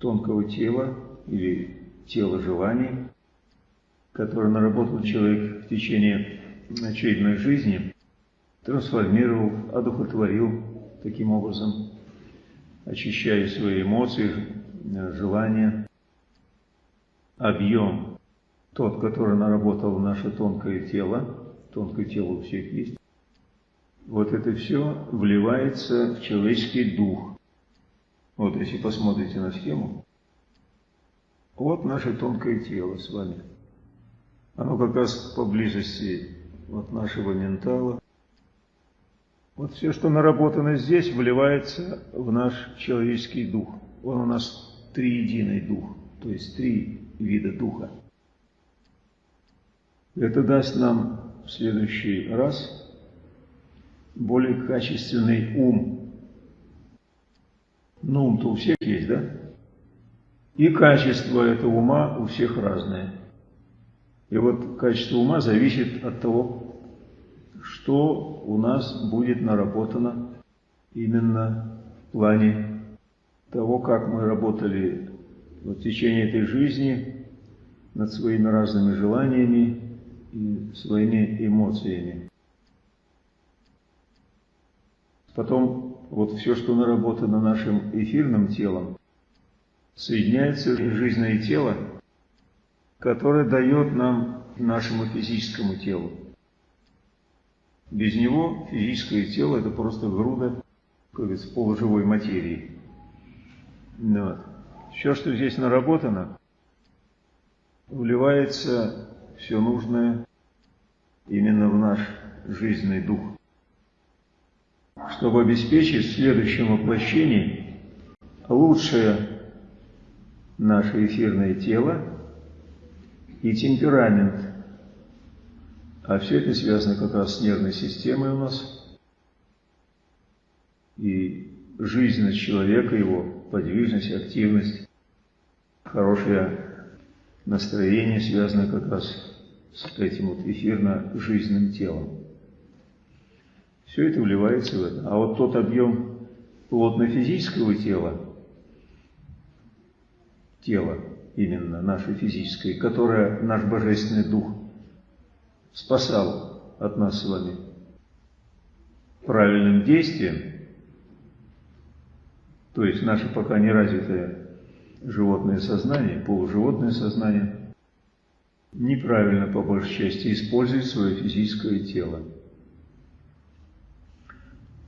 тонкого тела или тела желаний, которое наработал человек в течение очередной жизни, трансформировал, одухотворил таким образом, очищая свои эмоции, желания, объем, тот, который наработал наше тонкое тело, тонкое тело у всех есть, вот это все вливается в человеческий дух. Вот если посмотрите на схему, вот наше тонкое тело с вами. Оно как раз поблизости от нашего ментала. Вот все, что наработано здесь, вливается в наш человеческий дух. Он у нас триединый дух, то есть три вида духа. Это даст нам в следующий раз более качественный ум. Ну, ум-то у всех есть, да? И качество этого ума у всех разное. И вот качество ума зависит от того, что у нас будет наработано именно в плане того, как мы работали в течение этой жизни над своими разными желаниями и своими эмоциями. Потом вот все, что наработано нашим эфирным телом, соединяется жизненное тело, которое дает нам нашему физическому телу. Без него физическое тело – это просто груда, как полуживой материи. Ну вот. Все, что здесь наработано, вливается все нужное именно в наш жизненный дух чтобы обеспечить в следующем воплощении лучшее наше эфирное тело и темперамент. А все это связано как раз с нервной системой у нас. И жизненность человека, его подвижность, активность, хорошее настроение связано как раз с этим вот эфирно-жизненным телом. Все это вливается в это. А вот тот объем плотно-физического тела, тело именно наше физическое, которое наш Божественный Дух спасал от нас с вами правильным действием, то есть наше пока не развитое животное сознание, полуживотное сознание, неправильно по большей части использует свое физическое тело.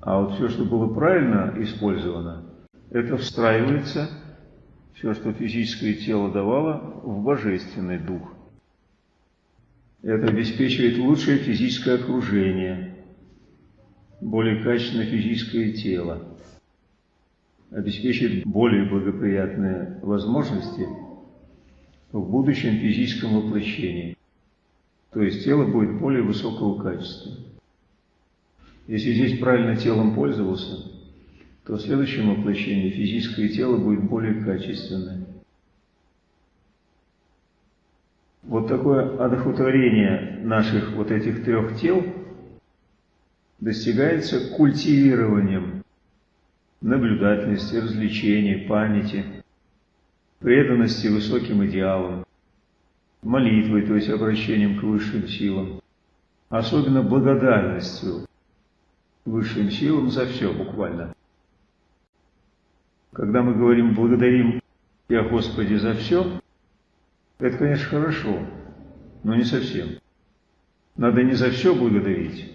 А вот все, что было правильно использовано, это встраивается, все, что физическое тело давало, в божественный дух. Это обеспечивает лучшее физическое окружение, более качественное физическое тело, обеспечивает более благоприятные возможности в будущем физическом воплощении. То есть тело будет более высокого качества. Если здесь правильно телом пользовался, то в следующем воплощении физическое тело будет более качественное. Вот такое одохотворение наших вот этих трех тел достигается культивированием наблюдательности, развлечения, памяти, преданности высоким идеалам, молитвой, то есть обращением к высшим силам, особенно благодарностью высшим силам за все буквально. Когда мы говорим «благодарим Тебя, Господи, за все», это, конечно, хорошо, но не совсем. Надо не за все благодарить,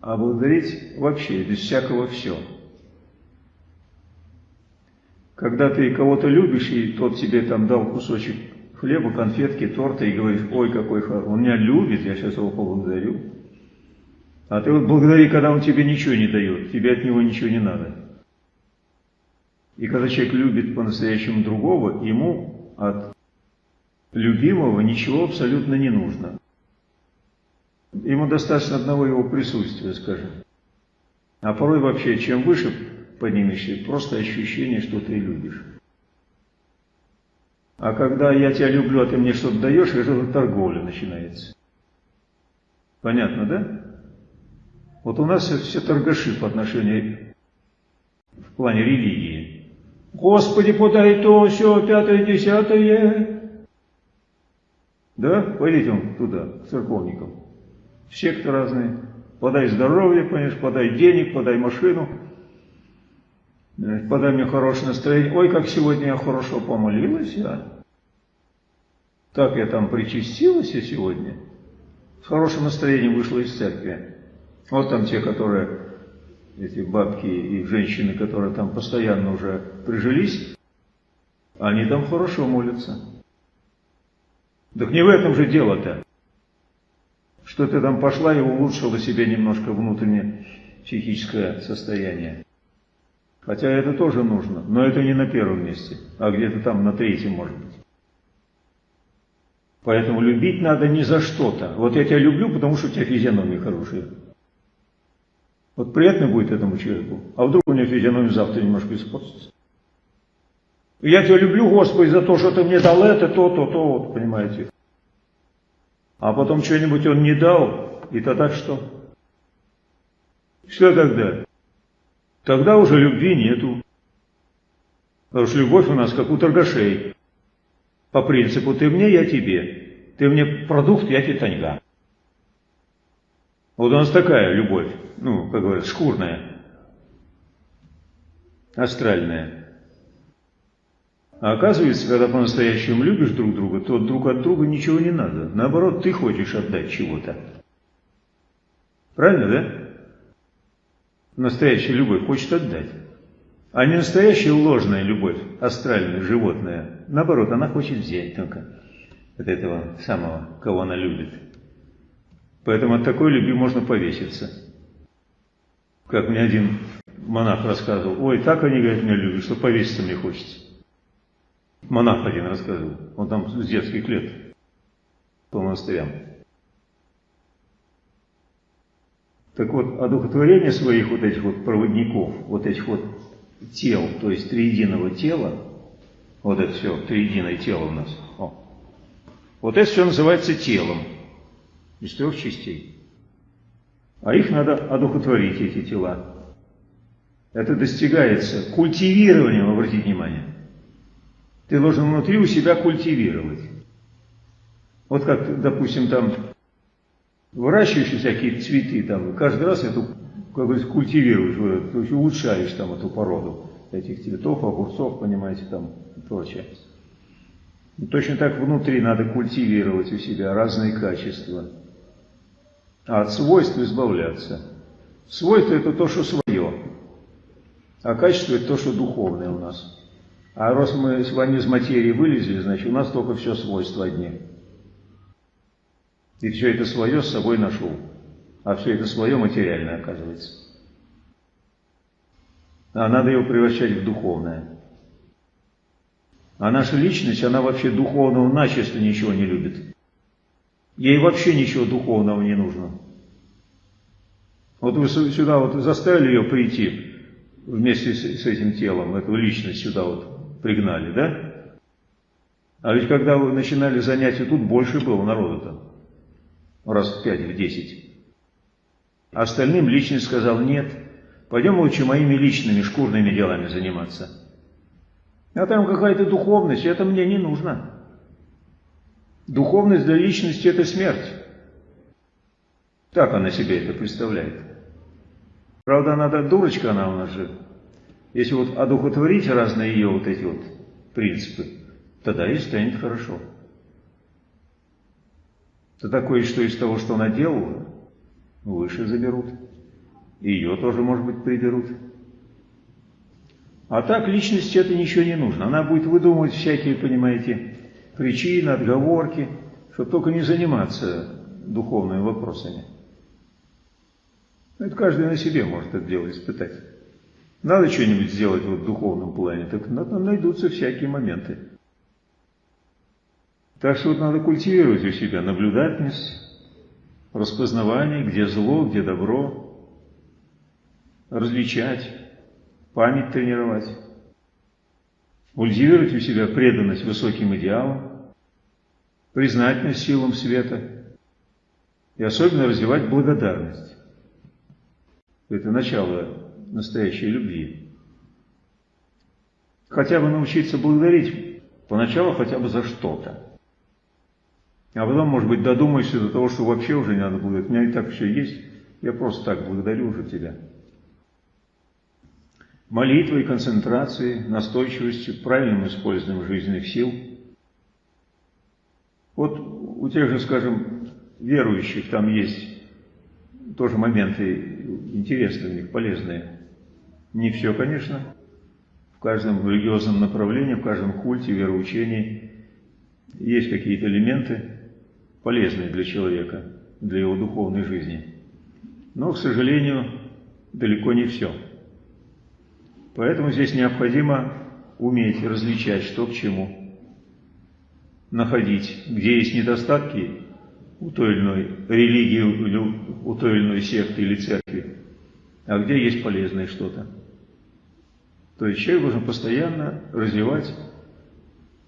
а благодарить вообще, без всякого «все». Когда ты кого-то любишь, и тот тебе там дал кусочек хлеба, конфетки, торта, и говоришь, ой, какой хороший, он меня любит, я сейчас его поблагодарю. А ты вот благодари, когда он тебе ничего не дает, тебе от него ничего не надо. И когда человек любит по-настоящему другого, ему от любимого ничего абсолютно не нужно. Ему достаточно одного его присутствия, скажем. А порой вообще, чем выше поднимешься, просто ощущение, что ты любишь. А когда я тебя люблю, а ты мне что-то даешь, это торговля начинается. Понятно, да? Вот у нас все торгаши по отношению в плане религии. Господи, подай то, все, пятое, десятое. Да, пойдите туда, к церковникам. Секты разные. Подай здоровье, понимаешь, подай денег, подай машину. Подай мне хорошее настроение. Ой, как сегодня я хорошо помолилась, я. Так я там причастилась и сегодня. С хорошим настроением вышла из церкви. Вот там те, которые, эти бабки и женщины, которые там постоянно уже прижились, они там хорошо молятся. Так не в этом же дело-то. Что ты там пошла и улучшила себе немножко внутреннее психическое состояние. Хотя это тоже нужно, но это не на первом месте, а где-то там на третьем может быть. Поэтому любить надо не за что-то. Вот я тебя люблю, потому что у тебя физиономия хорошая. Вот приятно будет этому человеку, а вдруг у него физиономия завтра немножко испортится. я тебя люблю, Господи, за то, что ты мне дал это, то, то, то, вот, понимаете. А потом что-нибудь он не дал, и тогда что? Что тогда? Тогда уже любви нету. Потому что любовь у нас как у торгашей. По принципу ты мне, я тебе. Ты мне продукт, я тебе таньга. Вот у нас такая любовь, ну, как говорят, шкурная, астральная. А оказывается, когда по-настоящему любишь друг друга, то друг от друга ничего не надо. Наоборот, ты хочешь отдать чего-то. Правильно, да? Настоящая любовь хочет отдать. А не настоящая ложная любовь, астральная, животная. Наоборот, она хочет взять только от этого самого, кого она любит. Поэтому от такой любви можно повеситься. Как мне один монах рассказывал, ой, так они, говорят, меня любят, что повеситься мне хочется. Монах один рассказывал, он там с детских лет по монастырям. Так вот, одухотворение своих вот этих вот проводников, вот этих вот тел, то есть триединого тела, вот это все, триединое тело у нас, о, вот это все называется телом из трех частей. А их надо одухотворить, эти тела. Это достигается культивированием, обратите внимание. Ты должен внутри у себя культивировать. Вот как, допустим, там выращиваешь всякие цветы, там, каждый раз эту как говорится, культивируешь, то есть улучшаешь там эту породу этих цветов, огурцов, понимаете, там и прочее. И точно так внутри надо культивировать у себя разные качества, а от свойств избавляться. Свойство это то, что свое, а качество это то, что духовное у нас. А раз мы с вами из материи вылезли, значит у нас только все свойства одни. И все это свое с собой нашел а все это свое материальное оказывается. А надо его превращать в духовное. А наша личность, она вообще духовного начисто ничего не любит. Ей вообще ничего духовного не нужно. Вот вы сюда вот заставили ее прийти вместе с, этим телом, эту личность сюда вот пригнали, да? А ведь когда вы начинали занятия, тут больше было народу-то. Раз в пять, в десять. А остальным личность сказал, нет, пойдем лучше моими личными шкурными делами заниматься. А там какая-то духовность, это мне не нужно. Духовность для личности – это смерть. Так она себе это представляет. Правда, она да, дурочка она у нас же. Если вот одухотворить разные ее вот эти вот принципы, тогда и станет хорошо. Тогда кое-что из того, что она делала, выше заберут. Ее тоже, может быть, приберут. А так личности это ничего не нужно. Она будет выдумывать всякие, понимаете, причины, отговорки, чтобы только не заниматься духовными вопросами. Это каждый на себе может это дело испытать. Надо что-нибудь сделать вот в духовном плане, так найдутся всякие моменты. Так что вот надо культивировать у себя наблюдательность, распознавание, где зло, где добро, различать, память тренировать, культивировать у себя преданность высоким идеалам, признательность силам света и особенно развивать благодарность. Это начало настоящей любви. хотя бы научиться благодарить, поначалу хотя бы за что-то. А потом, может быть, додумаешься до того, что вообще уже не надо благодарить. У меня и так все есть, я просто так благодарю уже тебя. Молитвой, концентрацией, настойчивостью, правильным использованием жизненных сил. Вот у тех же, скажем, верующих там есть тоже моменты интересные у них, полезные. Не все, конечно. В каждом религиозном направлении, в каждом культе, вероучении есть какие-то элементы, полезные для человека, для его духовной жизни. Но, к сожалению, далеко не все. Поэтому здесь необходимо уметь различать, что к чему, находить, где есть недостатки у той или иной религии, у той или иной секты или церкви, а где есть полезное что-то. То есть человек должен постоянно развивать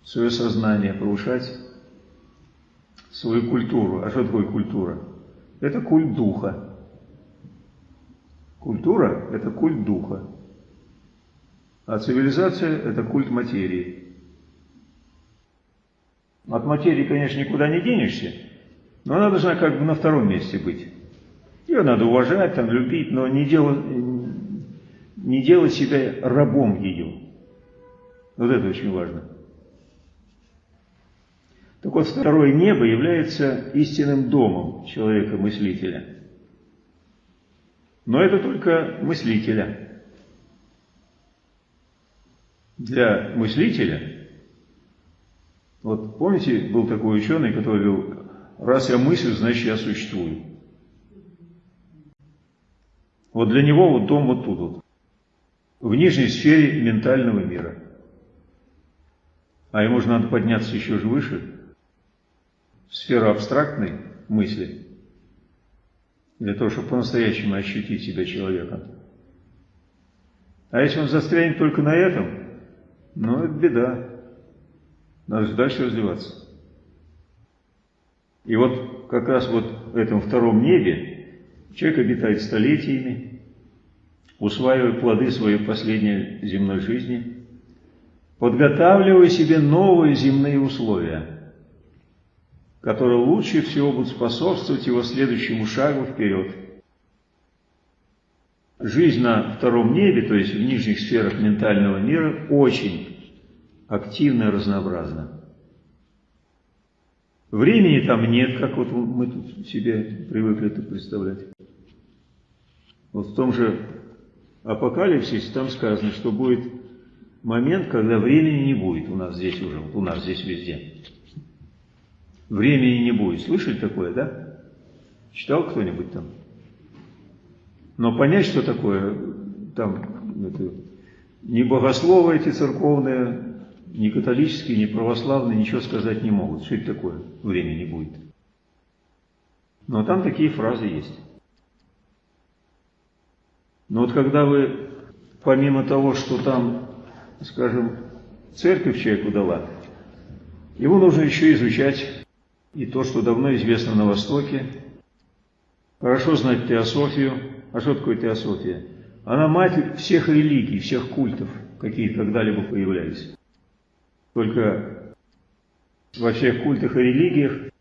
свое сознание, повышать свою культуру. А что такое культура? Это культ духа. Культура – это культ духа. А цивилизация – это культ материи. От материи, конечно, никуда не денешься, но она должна как бы на втором месте быть. Ее надо уважать, там, любить, но не делать, не делать себя рабом ее. Вот это очень важно. Так вот, второе небо является истинным домом человека-мыслителя. Но это только мыслителя. Для мыслителя, вот помните, был такой ученый, который говорил, раз я мыслю, значит я существую. Вот для него вот дом вот тут вот, в нижней сфере ментального мира. А ему же надо подняться еще же выше, в сферу абстрактной мысли, для того, чтобы по-настоящему ощутить себя человеком. А если он застрянет только на этом, ну, это беда. Надо же дальше развиваться. И вот как раз вот в этом втором небе человек обитает столетиями, усваивая плоды своей последней земной жизни, подготавливая себе новые земные условия – которые лучше всего будут способствовать его следующему шагу вперед. Жизнь на втором небе, то есть в нижних сферах ментального мира, очень активна и разнообразна. Времени там нет, как вот мы тут себе привыкли это представлять. Вот в том же Апокалипсисе там сказано, что будет момент, когда времени не будет у нас здесь уже, у нас здесь везде. Времени не будет. Слышали такое, да? Читал кто-нибудь там? Но понять, что такое, там, это, ни богословы эти церковные, ни католические, ни православные ничего сказать не могут. Что это такое? Времени будет. Но там такие фразы есть. Но вот когда вы, помимо того, что там, скажем, церковь человеку дала, его нужно еще изучать и то, что давно известно на Востоке. Хорошо знать теософию. А что такое теософия? Она мать всех религий, всех культов, какие когда-либо появлялись. Только во всех культах и религиях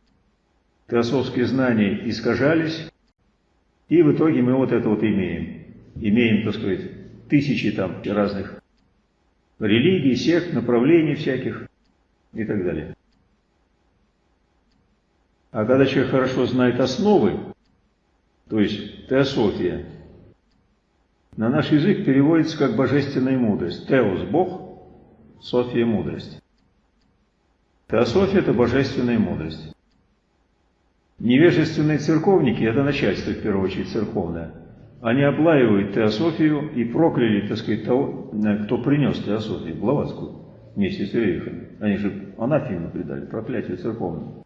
теософские знания искажались, и в итоге мы вот это вот имеем. Имеем, так сказать, тысячи там разных религий, сект, направлений всяких и так далее. А когда человек хорошо знает основы, то есть теософия, на наш язык переводится как божественная мудрость. Теос – Бог, София – мудрость. Теософия – это божественная мудрость. Невежественные церковники – это начальство, в первую очередь, церковное. Они облаивают теософию и прокляли, так сказать, того, кто принес теософию, Блаватскую, вместе с Рерихами. Они же анафему предали, проклятие церковное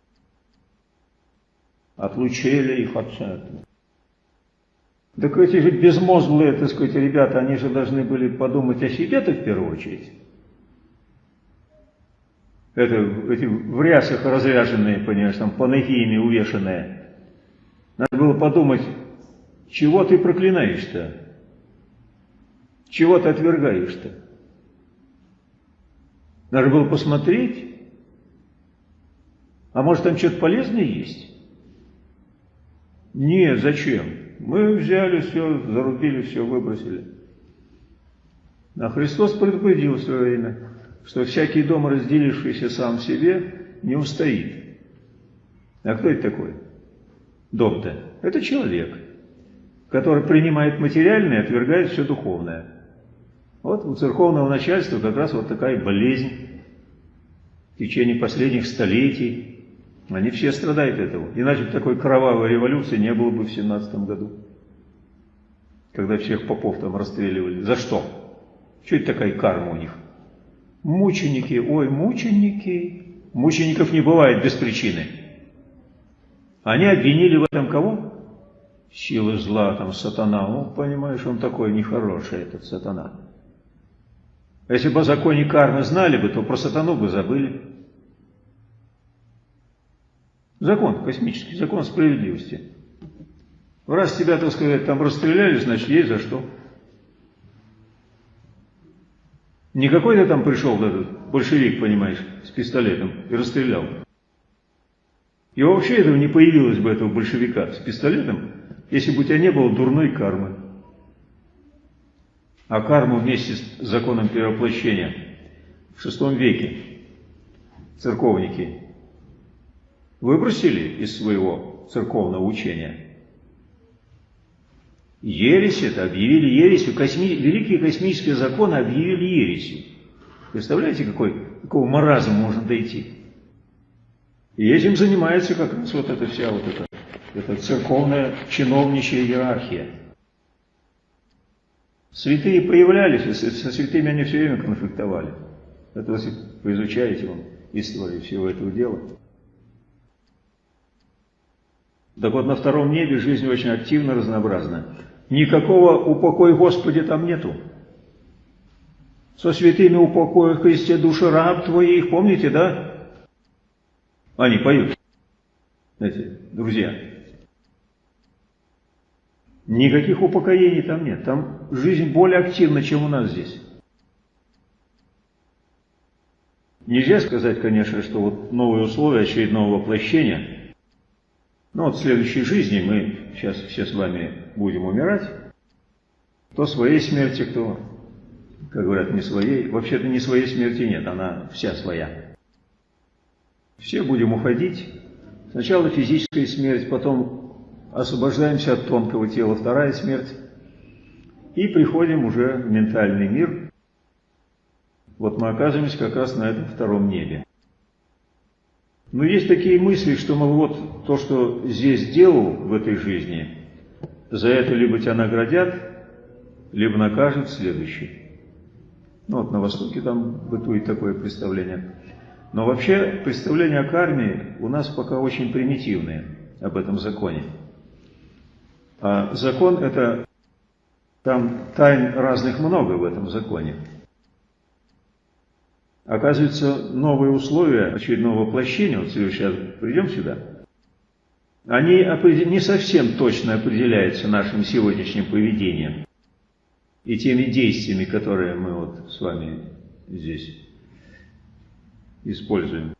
отлучили их от церкви. Так эти же безмозглые, так сказать, ребята, они же должны были подумать о себе-то в первую очередь. Это, эти в рясах разряженные, понимаешь, там панагиями увешанные. Надо было подумать, чего ты проклинаешь-то? Чего ты отвергаешь-то? Надо было посмотреть. А может там что-то полезное есть? Нет, зачем? Мы взяли все, зарубили все, выбросили. А Христос предупредил в свое время, что всякий дом, разделившийся сам себе, не устоит. А кто это такой? Дом-то? Это человек, который принимает материальное и отвергает все духовное. Вот у церковного начальства как раз вот такая болезнь в течение последних столетий. Они все страдают этого. Иначе такой кровавой революции не было бы в 17 году. Когда всех попов там расстреливали. За что? Что это такая карма у них? Мученики, ой, мученики. Мучеников не бывает без причины. Они обвинили в этом кого? Силы зла, там, сатана. Ну, понимаешь, он такой нехороший, этот сатана. Если бы о законе кармы знали бы, то про сатану бы забыли. Закон космический, закон справедливости. Раз тебя, так сказать, там расстреляли, значит, есть за что. Не какой-то там пришел этот большевик, понимаешь, с пистолетом и расстрелял. И вообще этого не появилось бы, этого большевика с пистолетом, если бы у тебя не было дурной кармы. А карму вместе с законом перевоплощения в шестом веке церковники выбросили из своего церковного учения. Ересь это объявили ересью, косми... великие космические законы объявили ересью. Представляете, какой, какого маразма можно дойти? И этим занимается как раз вот эта вся вот эта, эта церковная чиновничья иерархия. Святые появлялись, и со святыми они все время конфликтовали. Это вы изучаете вам историю всего этого дела. Так вот, на втором небе жизнь очень активно, разнообразна. Никакого упокой Господи там нету. Со святыми упокоя Христе души раб твоих, помните, да? Они поют. Знаете, друзья. Никаких упокоений там нет. Там жизнь более активна, чем у нас здесь. Нельзя сказать, конечно, что вот новые условия очередного воплощения – ну вот в следующей жизни мы сейчас все с вами будем умирать. Кто своей смерти, кто, как говорят, не своей. Вообще-то не своей смерти нет, она вся своя. Все будем уходить. Сначала физическая смерть, потом освобождаемся от тонкого тела, вторая смерть. И приходим уже в ментальный мир. Вот мы оказываемся как раз на этом втором небе. Но есть такие мысли, что, мол, вот то, что здесь сделал в этой жизни, за это либо тебя наградят, либо накажут в следующей. Ну вот на Востоке там бытует такое представление. Но вообще представления о карме у нас пока очень примитивные об этом законе. А закон это, там тайн разных много в этом законе. Оказывается, новые условия очередного воплощения, вот сейчас придем сюда, они не совсем точно определяются нашим сегодняшним поведением и теми действиями, которые мы вот с вами здесь используем.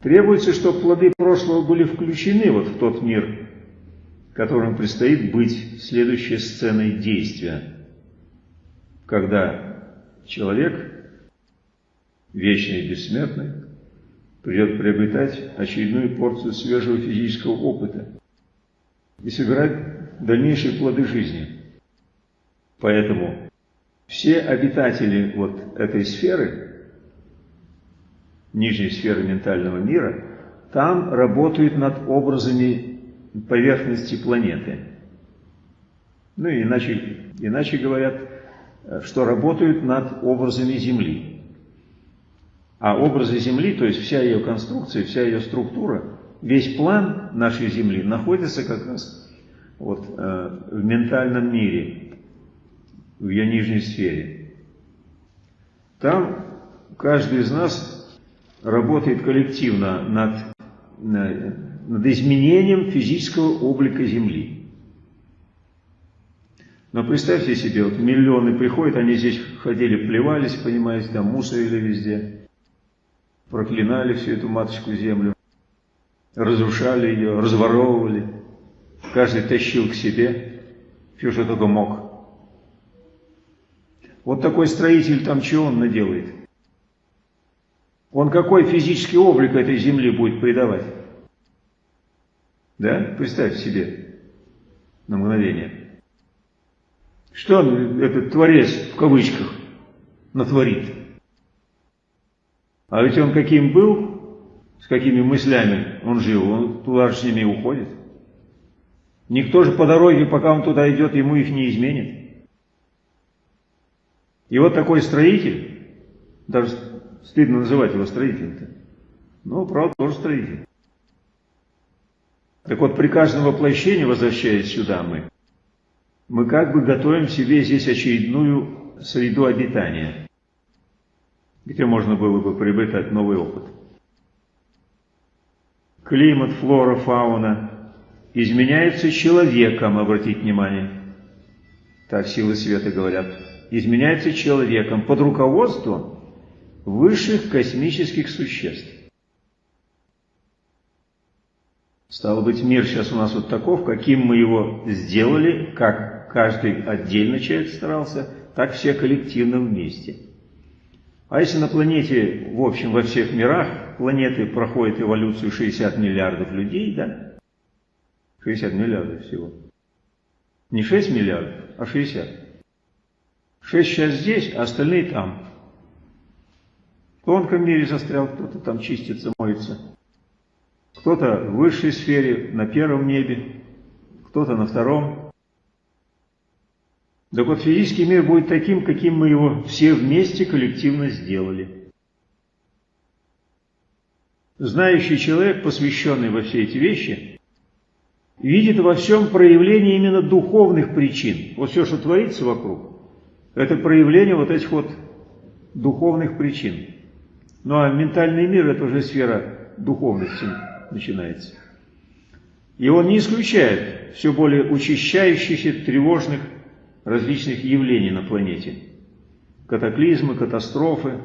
Требуется, чтобы плоды прошлого были включены вот в тот мир, которым предстоит быть следующей сценой действия, когда человек вечный и бессмертный, придет приобретать очередную порцию свежего физического опыта и собирать дальнейшие плоды жизни. Поэтому все обитатели вот этой сферы, нижней сферы ментального мира, там работают над образами поверхности планеты. Ну иначе, иначе говорят, что работают над образами Земли. А образы Земли, то есть вся ее конструкция, вся ее структура, весь план нашей Земли находится как раз вот, э, в ментальном мире, в ее нижней сфере. Там каждый из нас работает коллективно над, над изменением физического облика Земли. Но представьте себе, вот миллионы приходят, они здесь ходили, плевались, понимаете, там мусорили везде, проклинали всю эту матушку землю, разрушали ее, разворовывали, каждый тащил к себе, все, что только мог. Вот такой строитель там чего он наделает? Он какой физический облик этой земли будет придавать? Да? Представьте себе на мгновение. Что он, этот творец, в кавычках, натворит? А ведь он каким был, с какими мыслями он жил, он туда же с ними уходит. Никто же по дороге, пока он туда идет, ему их не изменит. И вот такой строитель, даже стыдно называть его строителем-то, но, правда, тоже строитель. Так вот, при каждом воплощении, возвращаясь сюда мы, мы как бы готовим себе здесь очередную среду обитания, где можно было бы приобретать новый опыт. Климат, флора, фауна изменяются человеком, обратите внимание. Так силы света говорят. Изменяется человеком под руководством высших космических существ. Стало быть, мир сейчас у нас вот таков, каким мы его сделали, как каждый отдельно человек старался, так все коллективно вместе. А если на планете, в общем, во всех мирах планеты проходит эволюцию 60 миллиардов людей, да? 60 миллиардов всего. Не 6 миллиардов, а 60. 6 сейчас здесь, а остальные там. В тонком мире застрял, кто-то там чистится, моется. Кто-то в высшей сфере, на первом небе, кто-то на втором. Так вот, физический мир будет таким, каким мы его все вместе коллективно сделали. Знающий человек, посвященный во все эти вещи, видит во всем проявление именно духовных причин. Вот все, что творится вокруг, это проявление вот этих вот духовных причин. Ну а ментальный мир – это уже сфера духовности начинается. И он не исключает все более учащающихся тревожных различных явлений на планете. Катаклизмы, катастрофы,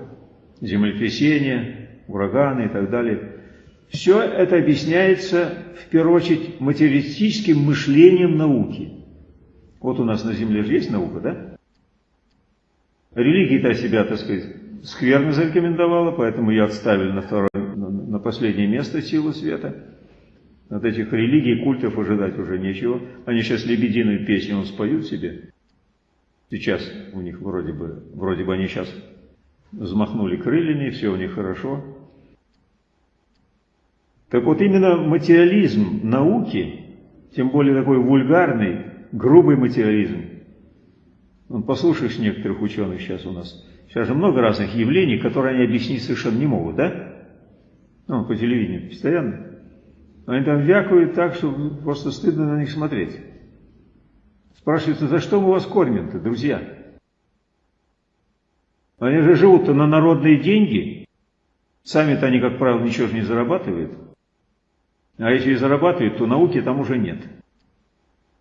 землетрясения, ураганы и так далее. Все это объясняется, в первую очередь, материалистическим мышлением науки. Вот у нас на Земле же есть наука, да? Религия-то себя, так сказать, скверно зарекомендовала, поэтому я отставили на, второе, на последнее место силу света. От этих религий, культов ожидать уже нечего. Они сейчас лебединую песню споют себе. Сейчас у них вроде бы, вроде бы они сейчас взмахнули крыльями, все у них хорошо. Так вот именно материализм науки, тем более такой вульгарный, грубый материализм, он, послушаешь некоторых ученых сейчас у нас, сейчас же много разных явлений, которые они объяснить совершенно не могут, да? Ну, по телевидению постоянно. Они там вякают так, что просто стыдно на них смотреть. Спрашивается, за что мы вас кормим-то, друзья? Они же живут-то на народные деньги. Сами-то они, как правило, ничего же не зарабатывают. А если и зарабатывают, то науки там уже нет.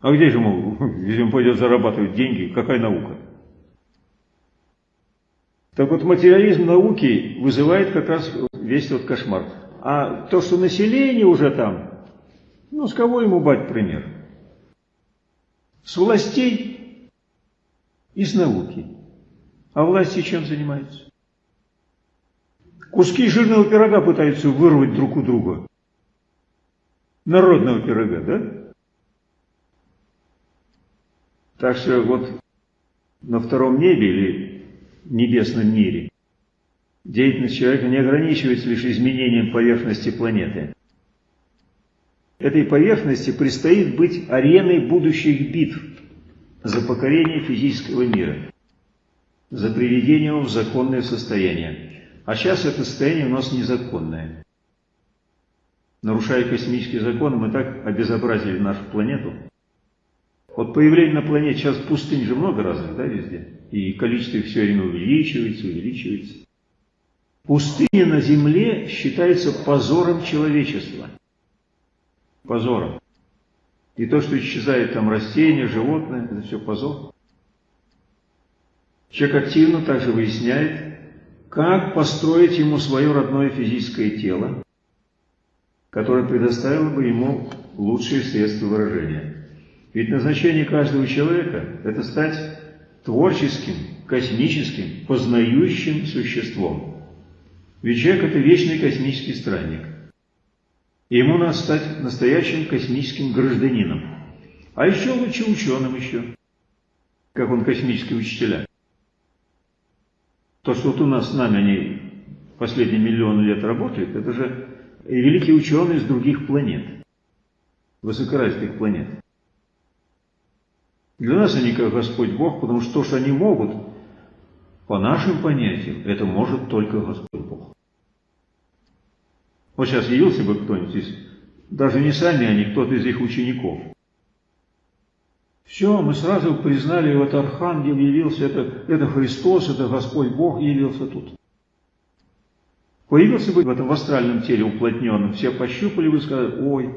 А где же, мол, если он пойдет зарабатывать деньги, какая наука? Так вот, материализм науки вызывает как раз весь этот кошмар. А то, что население уже там, ну, с кого ему бать пример? С властей и с науки. А власти чем занимаются? Куски жирного пирога пытаются вырвать друг у друга. Народного пирога, да? Так что вот на втором небе или небесном мире деятельность человека не ограничивается лишь изменением поверхности планеты этой поверхности предстоит быть ареной будущих битв за покорение физического мира, за приведение его в законное состояние. А сейчас это состояние у нас незаконное. Нарушая космические законы, мы так обезобразили нашу планету. Вот появление на планете, сейчас пустынь же много разных, да, везде? И количество их все время увеличивается, увеличивается. Пустыня на Земле считается позором человечества позором. И то, что исчезает там растения, животные, это все позор. Человек активно также выясняет, как построить ему свое родное физическое тело, которое предоставило бы ему лучшие средства выражения. Ведь назначение каждого человека – это стать творческим, космическим, познающим существом. Ведь человек – это вечный космический странник. И ему надо стать настоящим космическим гражданином. А еще лучше ученым еще, как он космический учителя. То, что вот у нас с нами они последние миллионы лет работают, это же великие ученые из других планет, высокоразвитых планет. Для нас они как Господь Бог, потому что то, что они могут, по нашим понятиям, это может только Господь Бог. Вот сейчас явился бы кто-нибудь из, даже не сами они, кто-то из их учеников. Все, мы сразу признали, вот Архангел явился, это, это Христос, это Господь Бог явился тут. Появился бы в этом астральном теле уплотненном, все пощупали бы и сказали, ой,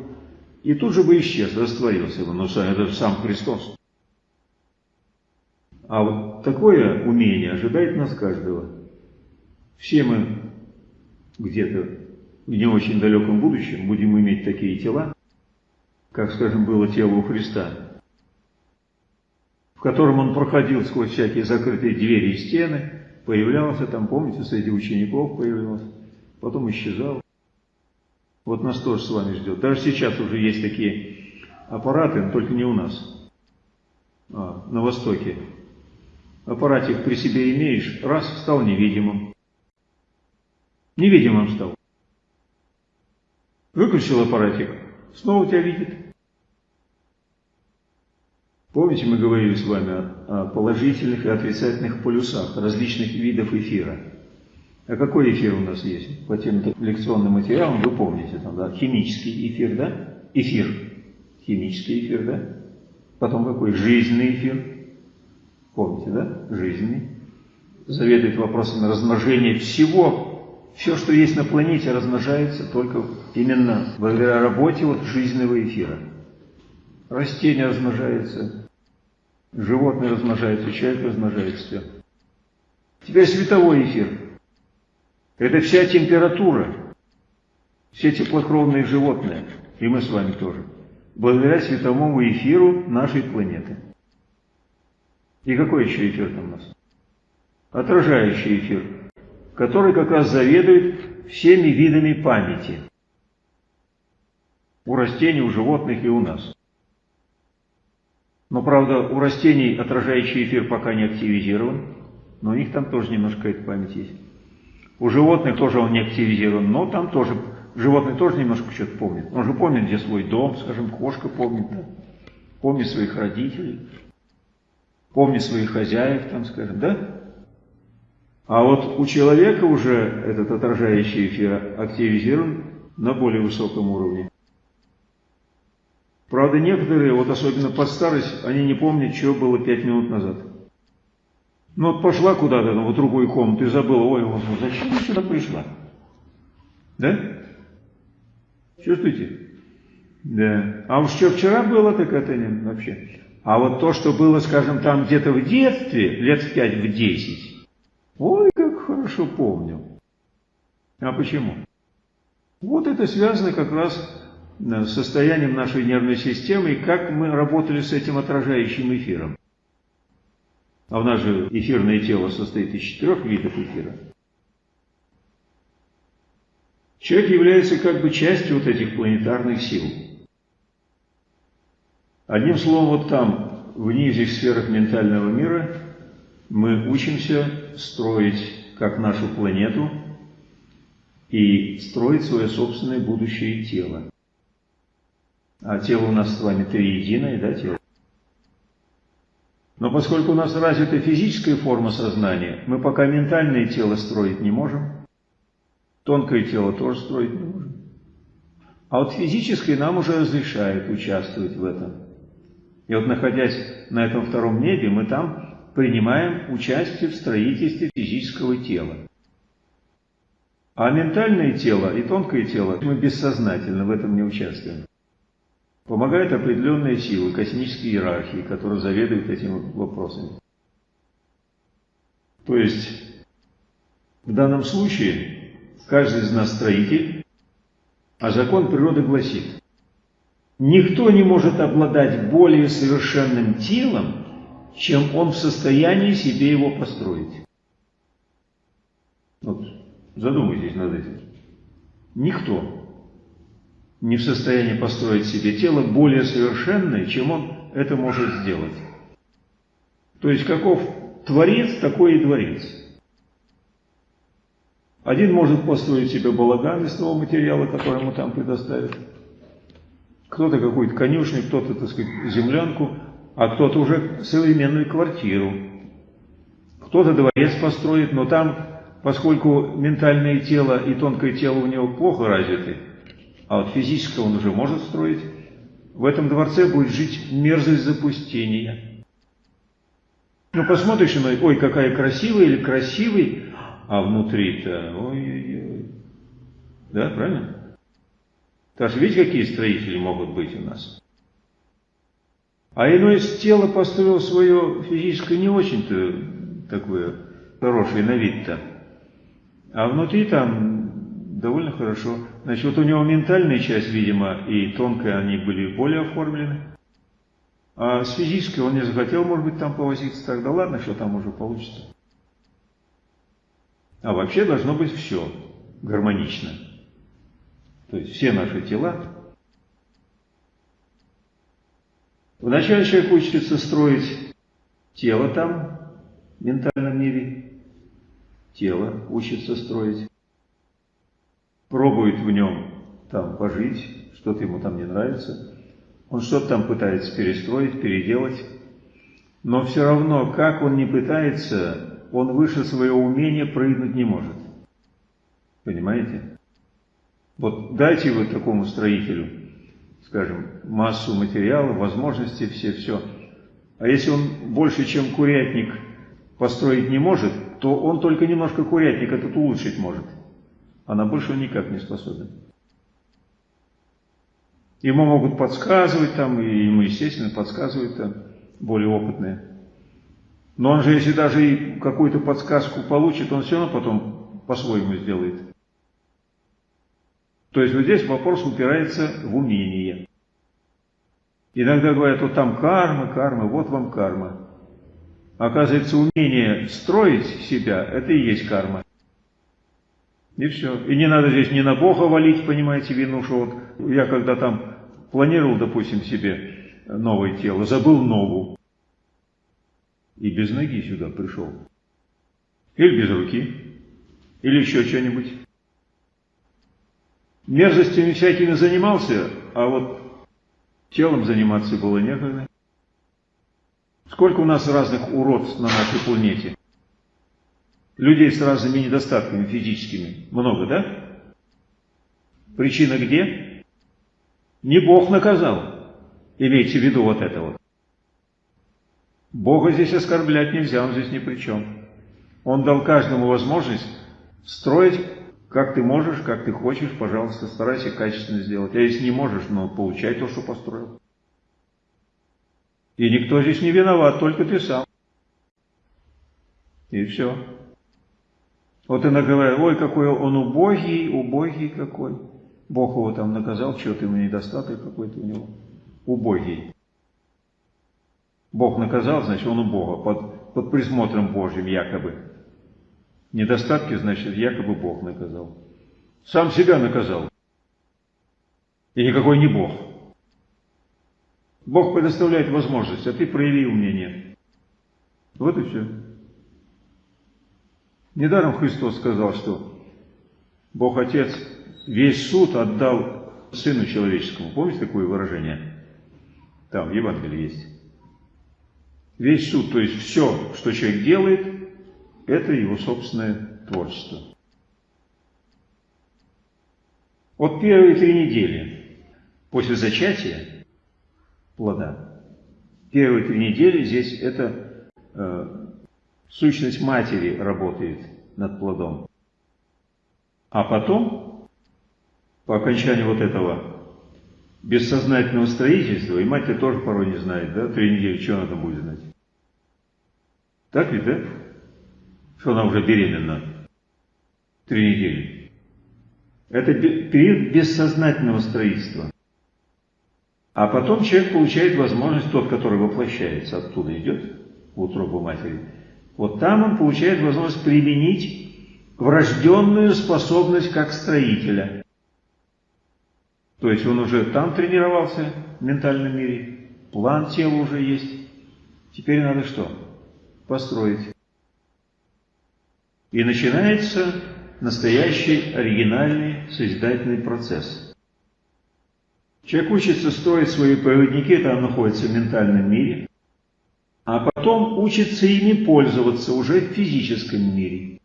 и тут же бы исчез, растворился бы, но это же сам Христос. А вот такое умение ожидает нас каждого. Все мы где-то в не очень далеком будущем будем иметь такие тела, как, скажем, было тело у Христа, в котором он проходил сквозь всякие закрытые двери и стены, появлялся там, помните, среди учеников появлялся, потом исчезал. Вот нас тоже с вами ждет. Даже сейчас уже есть такие аппараты, но только не у нас, а на Востоке аппаратик при себе имеешь, раз, стал невидимым. Невидимым стал. Выключил аппаратик, снова тебя видит. Помните, мы говорили с вами о положительных и отрицательных полюсах различных видов эфира. А какой эфир у нас есть? По тем лекционным материалам вы помните, там, да, химический эфир, да? Эфир. Химический эфир, да? Потом какой? Жизненный эфир. Помните, да? Жизни. Заведует вопросами размножения всего. Все, что есть на планете, размножается только именно благодаря работе вот жизненного эфира. Растения размножаются, животные размножаются, человек размножается, все. Теперь световой эфир. Это вся температура, все теплокровные животные, и мы с вами тоже, благодаря световому эфиру нашей планеты. И какой еще эфир там у нас? Отражающий эфир, который как раз заведует всеми видами памяти. У растений, у животных и у нас. Но, правда, у растений отражающий эфир пока не активизирован, но у них там тоже немножко эта память есть. У животных тоже он не активизирован, но там тоже, животные тоже немножко что-то помнят. Он же помнит, где свой дом, скажем, кошка помнит, да? помнит своих родителей помни своих хозяев, там скажем, да? А вот у человека уже этот отражающий эфир активизирован на более высоком уровне. Правда, некоторые, вот особенно под старость, они не помнят, что было пять минут назад. Ну вот пошла куда-то ну, в другую комнату и забыла, ой, вот, зачем я сюда пришла? Да? Чувствуете? Да. А уж что вчера было, так это не вообще. А вот то, что было, скажем, там где-то в детстве, лет в пять, в десять, ой, как хорошо помню. А почему? Вот это связано как раз состоянием нашей нервной системы и как мы работали с этим отражающим эфиром. А у нас же эфирное тело состоит из четырех видов эфира. Человек является как бы частью вот этих планетарных сил. Одним словом, вот там, в нижних сферах ментального мира, мы учимся строить как нашу планету и строить свое собственное будущее тело. А тело у нас с вами триединое, да, тело? Но поскольку у нас развита физическая форма сознания, мы пока ментальное тело строить не можем, тонкое тело тоже строить не можем. А вот физическое нам уже разрешает участвовать в этом. И вот находясь на этом втором небе, мы там принимаем участие в строительстве физического тела. А ментальное тело и тонкое тело, мы бессознательно в этом не участвуем. Помогают определенные силы, космические иерархии, которые заведуют этими вопросами. То есть, в данном случае, каждый из нас строитель, а закон природы гласит, никто не может обладать более совершенным телом, чем он в состоянии себе его построить. Вот задумайтесь над этим. Никто не в состоянии построить себе тело более совершенное, чем он это может сделать. То есть каков творец, такой и творец. Один может построить себе балаган из того материала, который ему там предоставят. Кто-то какую-то конюшню, кто-то, так сказать, землянку, а кто-то уже современную квартиру. Кто-то дворец построит, но там, поскольку ментальное тело и тонкое тело у него плохо развиты, а вот физическое он уже может строить, в этом дворце будет жить мерзость запустения. Ну, посмотришь на, ой, какая красивая или красивый, а внутри-то, ой-ой-ой. Да, правильно? Что видите, какие строители могут быть у нас? А иной из тела построил свое физическое не очень-то такое хорошее на вид-то. А внутри там довольно хорошо. Значит, вот у него ментальная часть, видимо, и тонкая, они были более оформлены. А с физической он не захотел, может быть, там повозиться. Тогда ладно, что там уже получится. А вообще должно быть все гармонично. То есть все наши тела Вначале человек учится строить тело там, в ментальном мире. Тело учится строить. Пробует в нем там пожить, что-то ему там не нравится. Он что-то там пытается перестроить, переделать. Но все равно, как он не пытается, он выше своего умения прыгнуть не может. Понимаете? Вот дайте вы такому строителю скажем, массу материала, возможности все, все. А если он больше, чем курятник, построить не может, то он только немножко курятник этот улучшить может. А на больше никак не способен. Ему могут подсказывать там, и ему, естественно, подсказывают там более опытные. Но он же, если даже и какую-то подсказку получит, он все равно потом по-своему сделает. То есть вот здесь вопрос упирается в умение. Иногда говорят, вот там карма, карма, вот вам карма. Оказывается, умение строить себя, это и есть карма. И все. И не надо здесь ни на Бога валить, понимаете, вину, что вот я когда там планировал, допустим, себе новое тело, забыл ногу. И без ноги сюда пришел. Или без руки. Или еще что-нибудь мерзостями всякими занимался, а вот телом заниматься было некогда. Сколько у нас разных уродств на нашей планете? Людей с разными недостатками физическими. Много, да? Причина где? Не Бог наказал. Имейте в виду вот это вот. Бога здесь оскорблять нельзя, он здесь ни при чем. Он дал каждому возможность строить как ты можешь, как ты хочешь, пожалуйста, старайся качественно сделать. А если не можешь, ну, получай то, что построил. И никто здесь не виноват, только ты сам. И все. Вот иногда говорят, ой, какой он убогий, убогий какой. Бог его там наказал, что-то ему недостаток какой-то у него. Убогий. Бог наказал, значит, он у Бога, под, под присмотром Божьим якобы. Недостатки, значит, якобы Бог наказал. Сам себя наказал. И никакой не Бог. Бог предоставляет возможность, а ты прояви умение. Вот и все. Недаром Христос сказал, что Бог Отец весь суд отдал Сыну Человеческому. Помните такое выражение? Там в Евангелии есть. Весь суд, то есть все, что человек делает, это его собственное творчество. Вот первые три недели после зачатия плода, первые три недели здесь это э, сущность матери работает над плодом. А потом, по окончанию вот этого бессознательного строительства, и мать-то тоже порой не знает, да, три недели, что она там будет знать. Так ведь, да? что она уже беременна три недели. Это период бессознательного строительства. А потом человек получает возможность, тот, который воплощается, оттуда идет, в утробу матери, вот там он получает возможность применить врожденную способность как строителя. То есть он уже там тренировался в ментальном мире, план тела уже есть. Теперь надо что? Построить. И начинается настоящий оригинальный созидательный процесс. Человек учится строить свои проводники, там находится в ментальном мире, а потом учится ими пользоваться уже в физическом мире.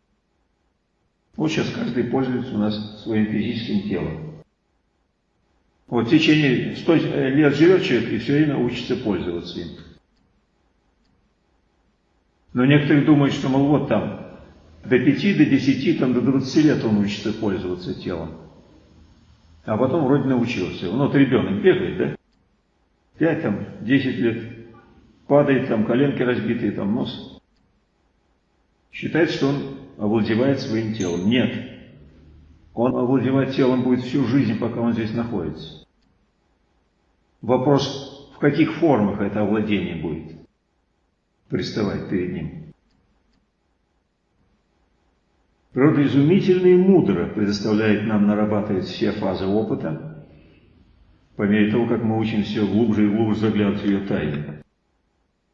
Вот сейчас каждый пользуется у нас своим физическим телом. Вот в течение 100 лет живет человек и все время учится пользоваться им. Но некоторые думают, что, мол, вот там, до 5, до 10, там, до 20 лет он учится пользоваться телом. А потом вроде научился. Ну, вот ребенок бегает, да? 5, там, 10 лет падает, там коленки разбитые, там нос. Считает, что он овладевает своим телом. Нет. Он овладевать телом будет всю жизнь, пока он здесь находится. Вопрос, в каких формах это овладение будет приставать перед ним. Природа изумительно и мудро предоставляет нам нарабатывать все фазы опыта, по мере того, как мы учим все глубже и глубже заглядывать в ее тайны.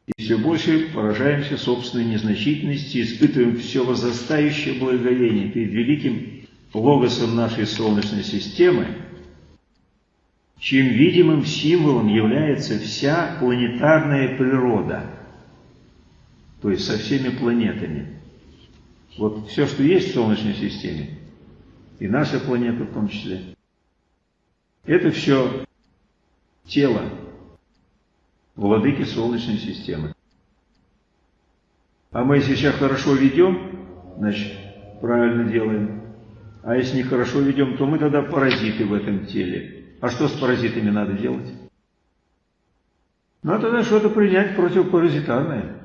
И все больше поражаемся собственной незначительности, испытываем все возрастающее благоговение перед великим логосом нашей Солнечной системы, чьим видимым символом является вся планетарная природа, то есть со всеми планетами. Вот все, что есть в Солнечной системе, и наша планета в том числе, это все тело, владыки Солнечной системы. А мы, если сейчас хорошо ведем, значит, правильно делаем. А если нехорошо ведем, то мы тогда паразиты в этом теле. А что с паразитами надо делать? Надо тогда что-то принять противопаразитарное.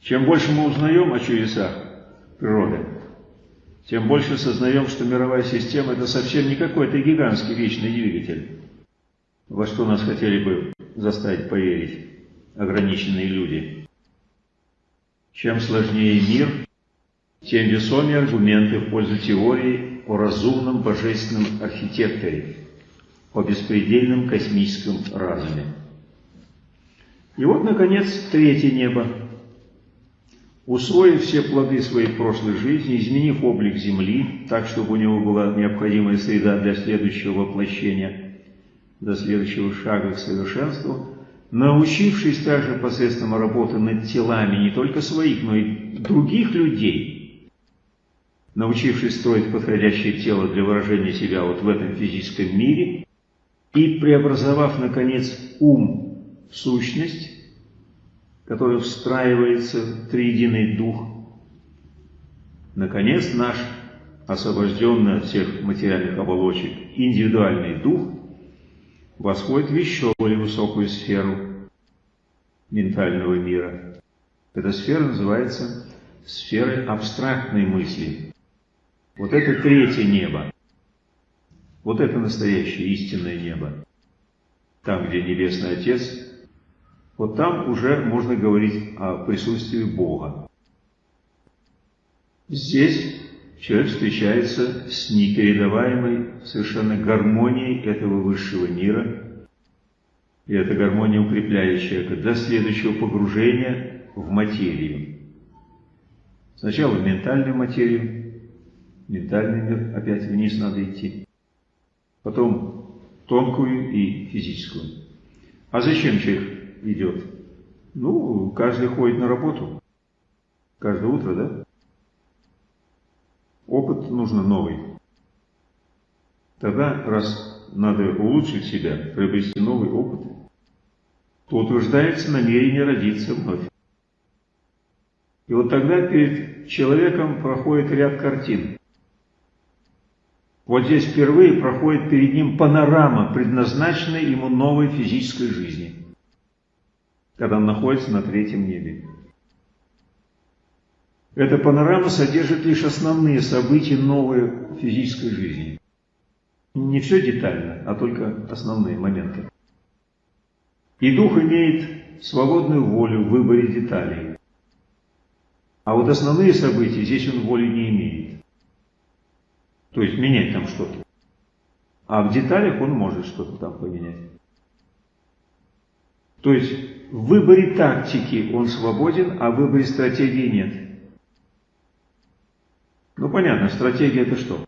Чем больше мы узнаем о чудесах природы, тем больше сознаем, что мировая система – это совсем не какой-то гигантский вечный двигатель во что нас хотели бы заставить поверить ограниченные люди. Чем сложнее мир, тем весомее аргументы в пользу теории о разумном божественном архитекторе, о беспредельном космическом разуме. И вот, наконец, третье небо. Усвоив все плоды своей прошлой жизни, изменив облик Земли, так, чтобы у него была необходимая среда для следующего воплощения – до следующего шага к совершенству, научившись также посредством работы над телами не только своих, но и других людей, научившись строить подходящее тело для выражения себя вот в этом физическом мире и преобразовав, наконец, ум в сущность, которая встраивается в триединый дух, наконец наш освобожденный от всех материальных оболочек индивидуальный дух восходит в еще более высокую сферу ментального мира. Эта сфера называется сферой абстрактной мысли. Вот это третье небо. Вот это настоящее истинное небо. Там, где Небесный Отец, вот там уже можно говорить о присутствии Бога. Здесь человек встречается с непередаваемой совершенно гармонией этого высшего мира, и эта гармония укрепляет человека для следующего погружения в материю. Сначала в ментальную материю, ментальный мир, опять вниз надо идти, потом тонкую и физическую. А зачем человек идет? Ну, каждый ходит на работу, каждое утро, да? Опыт нужно новый. Тогда, раз надо улучшить себя, приобрести новый опыт, то утверждается намерение родиться вновь. И вот тогда перед человеком проходит ряд картин. Вот здесь впервые проходит перед ним панорама, предназначенная ему новой физической жизни, когда он находится на третьем небе. Эта панорама содержит лишь основные события новой физической жизни. Не все детально, а только основные моменты. И дух имеет свободную волю в выборе деталей. А вот основные события здесь он воли не имеет. То есть менять там что-то. А в деталях он может что-то там поменять. То есть в выборе тактики он свободен, а в выборе стратегии нет. Ну понятно, стратегия это что?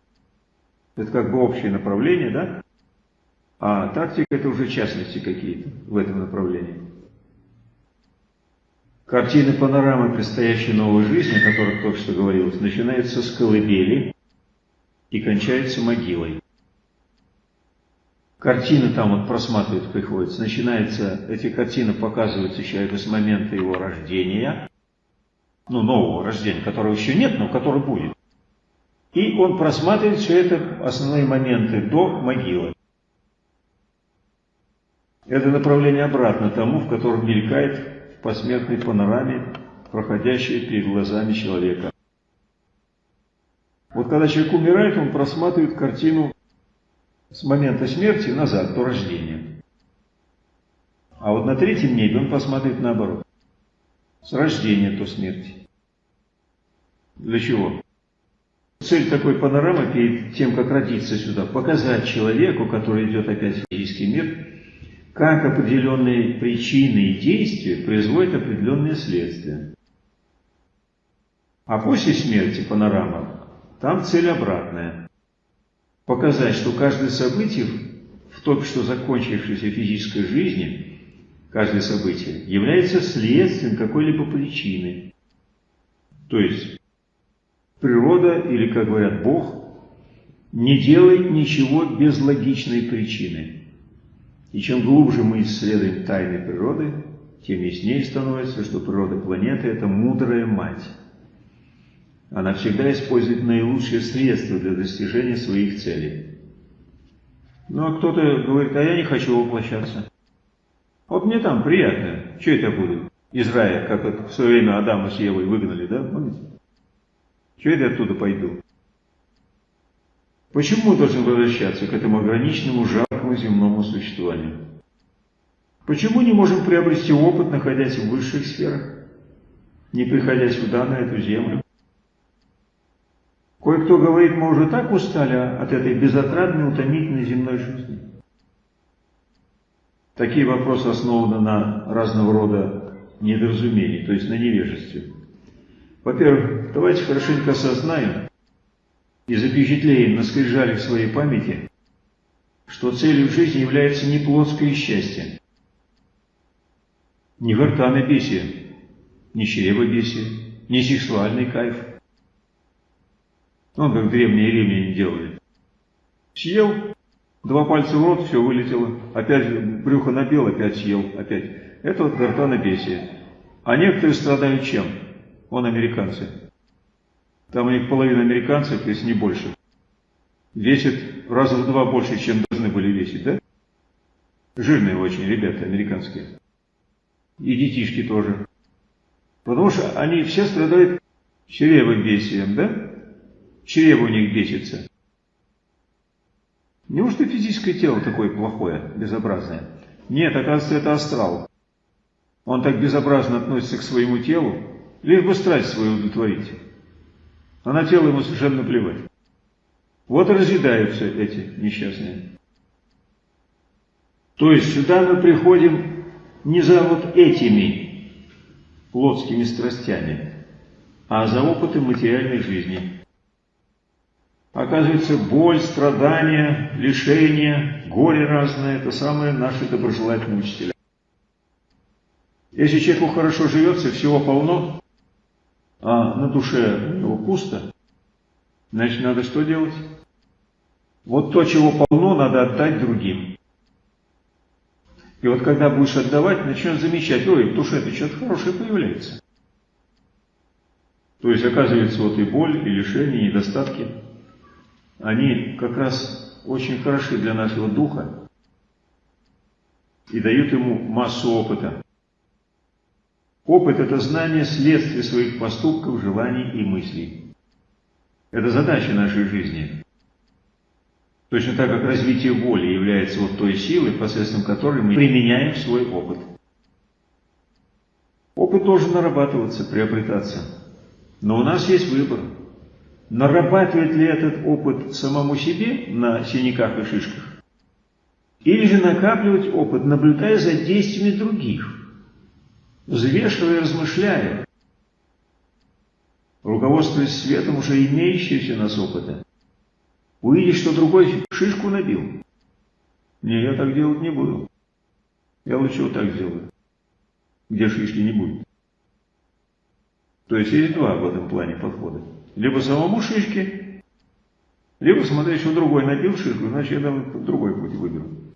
Это как бы общее направление, да? А тактика это уже частности какие-то в этом направлении. Картины панорамы предстоящей новой жизни, о которых только что говорилось, начинается с колыбели и кончается могилой. Картины там вот просматривать приходится. Начинается, эти картины показываются человеку с момента его рождения, ну, нового рождения, которого еще нет, но который будет. И он просматривает все это, основные моменты, до могилы. Это направление обратно тому, в котором мелькает в посмертной панораме, проходящей перед глазами человека. Вот когда человек умирает, он просматривает картину с момента смерти назад, до рождения. А вот на третьем небе он посмотрит наоборот. С рождения до смерти. Для чего? Цель такой панорамы перед тем, как родиться сюда, показать человеку, который идет опять в физический мир, как определенные причины и действия производят определенные следствия. А после смерти панорама, там цель обратная. Показать, что каждое событие в только что закончившейся физической жизни, каждое событие, является следствием какой-либо причины. То есть, Природа, или, как говорят, Бог, не делает ничего без логичной причины. И чем глубже мы исследуем тайны природы, тем яснее становится, что природа планеты – это мудрая мать. Она всегда использует наилучшие средства для достижения своих целей. Ну а кто-то говорит, а я не хочу воплощаться. Вот мне там приятно. Что это буду? Из рая, как вот в свое время Адама с Евой выгнали, да? Помните? Чего я оттуда пойду? Почему мы должны возвращаться к этому ограниченному, жаркому земному существованию? Почему не можем приобрести опыт, находясь в высших сферах, не приходя сюда, на эту землю? Кое-кто говорит, мы уже так устали от этой безотрадной, утомительной земной жизни. Такие вопросы основаны на разного рода недоразумении, то есть на невежестве. Во-первых, давайте хорошенько осознаем и запечатлеем на скрижале в своей памяти, что целью жизни является не плотское счастье, не гортанобесие, не чревобесие, не сексуальный кайф. Он как древние римляне делали. Съел, два пальца в рот, все вылетело, опять брюхо набил, опять съел, опять. Это вот гортанобесие. А некоторые страдают чем? Он американцы. Там у них половина американцев, если не больше. Весит раза в два больше, чем должны были весить, да? Жирные очень ребята американские. И детишки тоже. Потому что они все страдают чревобесием, да? Чрево у них бесится. Неужто физическое тело такое плохое, безобразное? Нет, оказывается, это астрал. Он так безобразно относится к своему телу, лишь бы страсть свою удовлетворить. А на тело ему совершенно плевать. Вот и разъедаются эти несчастные. То есть сюда мы приходим не за вот этими плотскими страстями, а за опытом материальной жизни. Оказывается, боль, страдания, лишения, горе разное – это самые наши доброжелательные учителя. Если человеку хорошо живется, всего полно, а на душе его пусто, значит, надо что делать? Вот то, чего полно, надо отдать другим. И вот когда будешь отдавать, начнешь замечать, ой, в душе-то что-то хорошее появляется. То есть, оказывается, вот и боль, и лишения, и недостатки, они как раз очень хороши для нашего духа и дают ему массу опыта. Опыт – это знание следствия своих поступков, желаний и мыслей. Это задача нашей жизни. Точно так, как развитие воли является вот той силой, посредством которой мы применяем свой опыт. Опыт должен нарабатываться, приобретаться. Но у нас есть выбор. Нарабатывать ли этот опыт самому себе на синяках и шишках? Или же накапливать опыт, наблюдая за действиями других, взвешивая размышляя, руководствуясь светом уже имеющегося нас опыта. Увидишь, что другой шишку набил. Не, я так делать не буду. Я лучше вот так сделаю, где шишки не будет. То есть есть два в этом плане подхода. Либо самому шишки, либо смотреть, что другой набил шишку, значит я там другой путь выберу.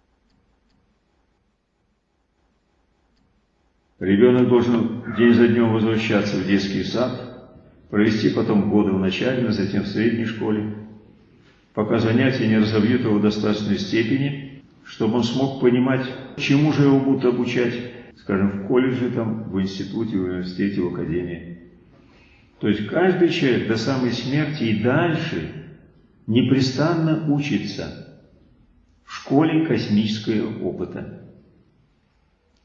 Ребенок должен день за днем возвращаться в детский сад, провести потом годы в начальной, затем в средней школе, пока занятия не разовьют его в достаточной степени, чтобы он смог понимать, чему же его будут обучать, скажем, в колледже, там, в институте, в университете, в академии. То есть каждый человек до самой смерти и дальше непрестанно учится в школе космического опыта.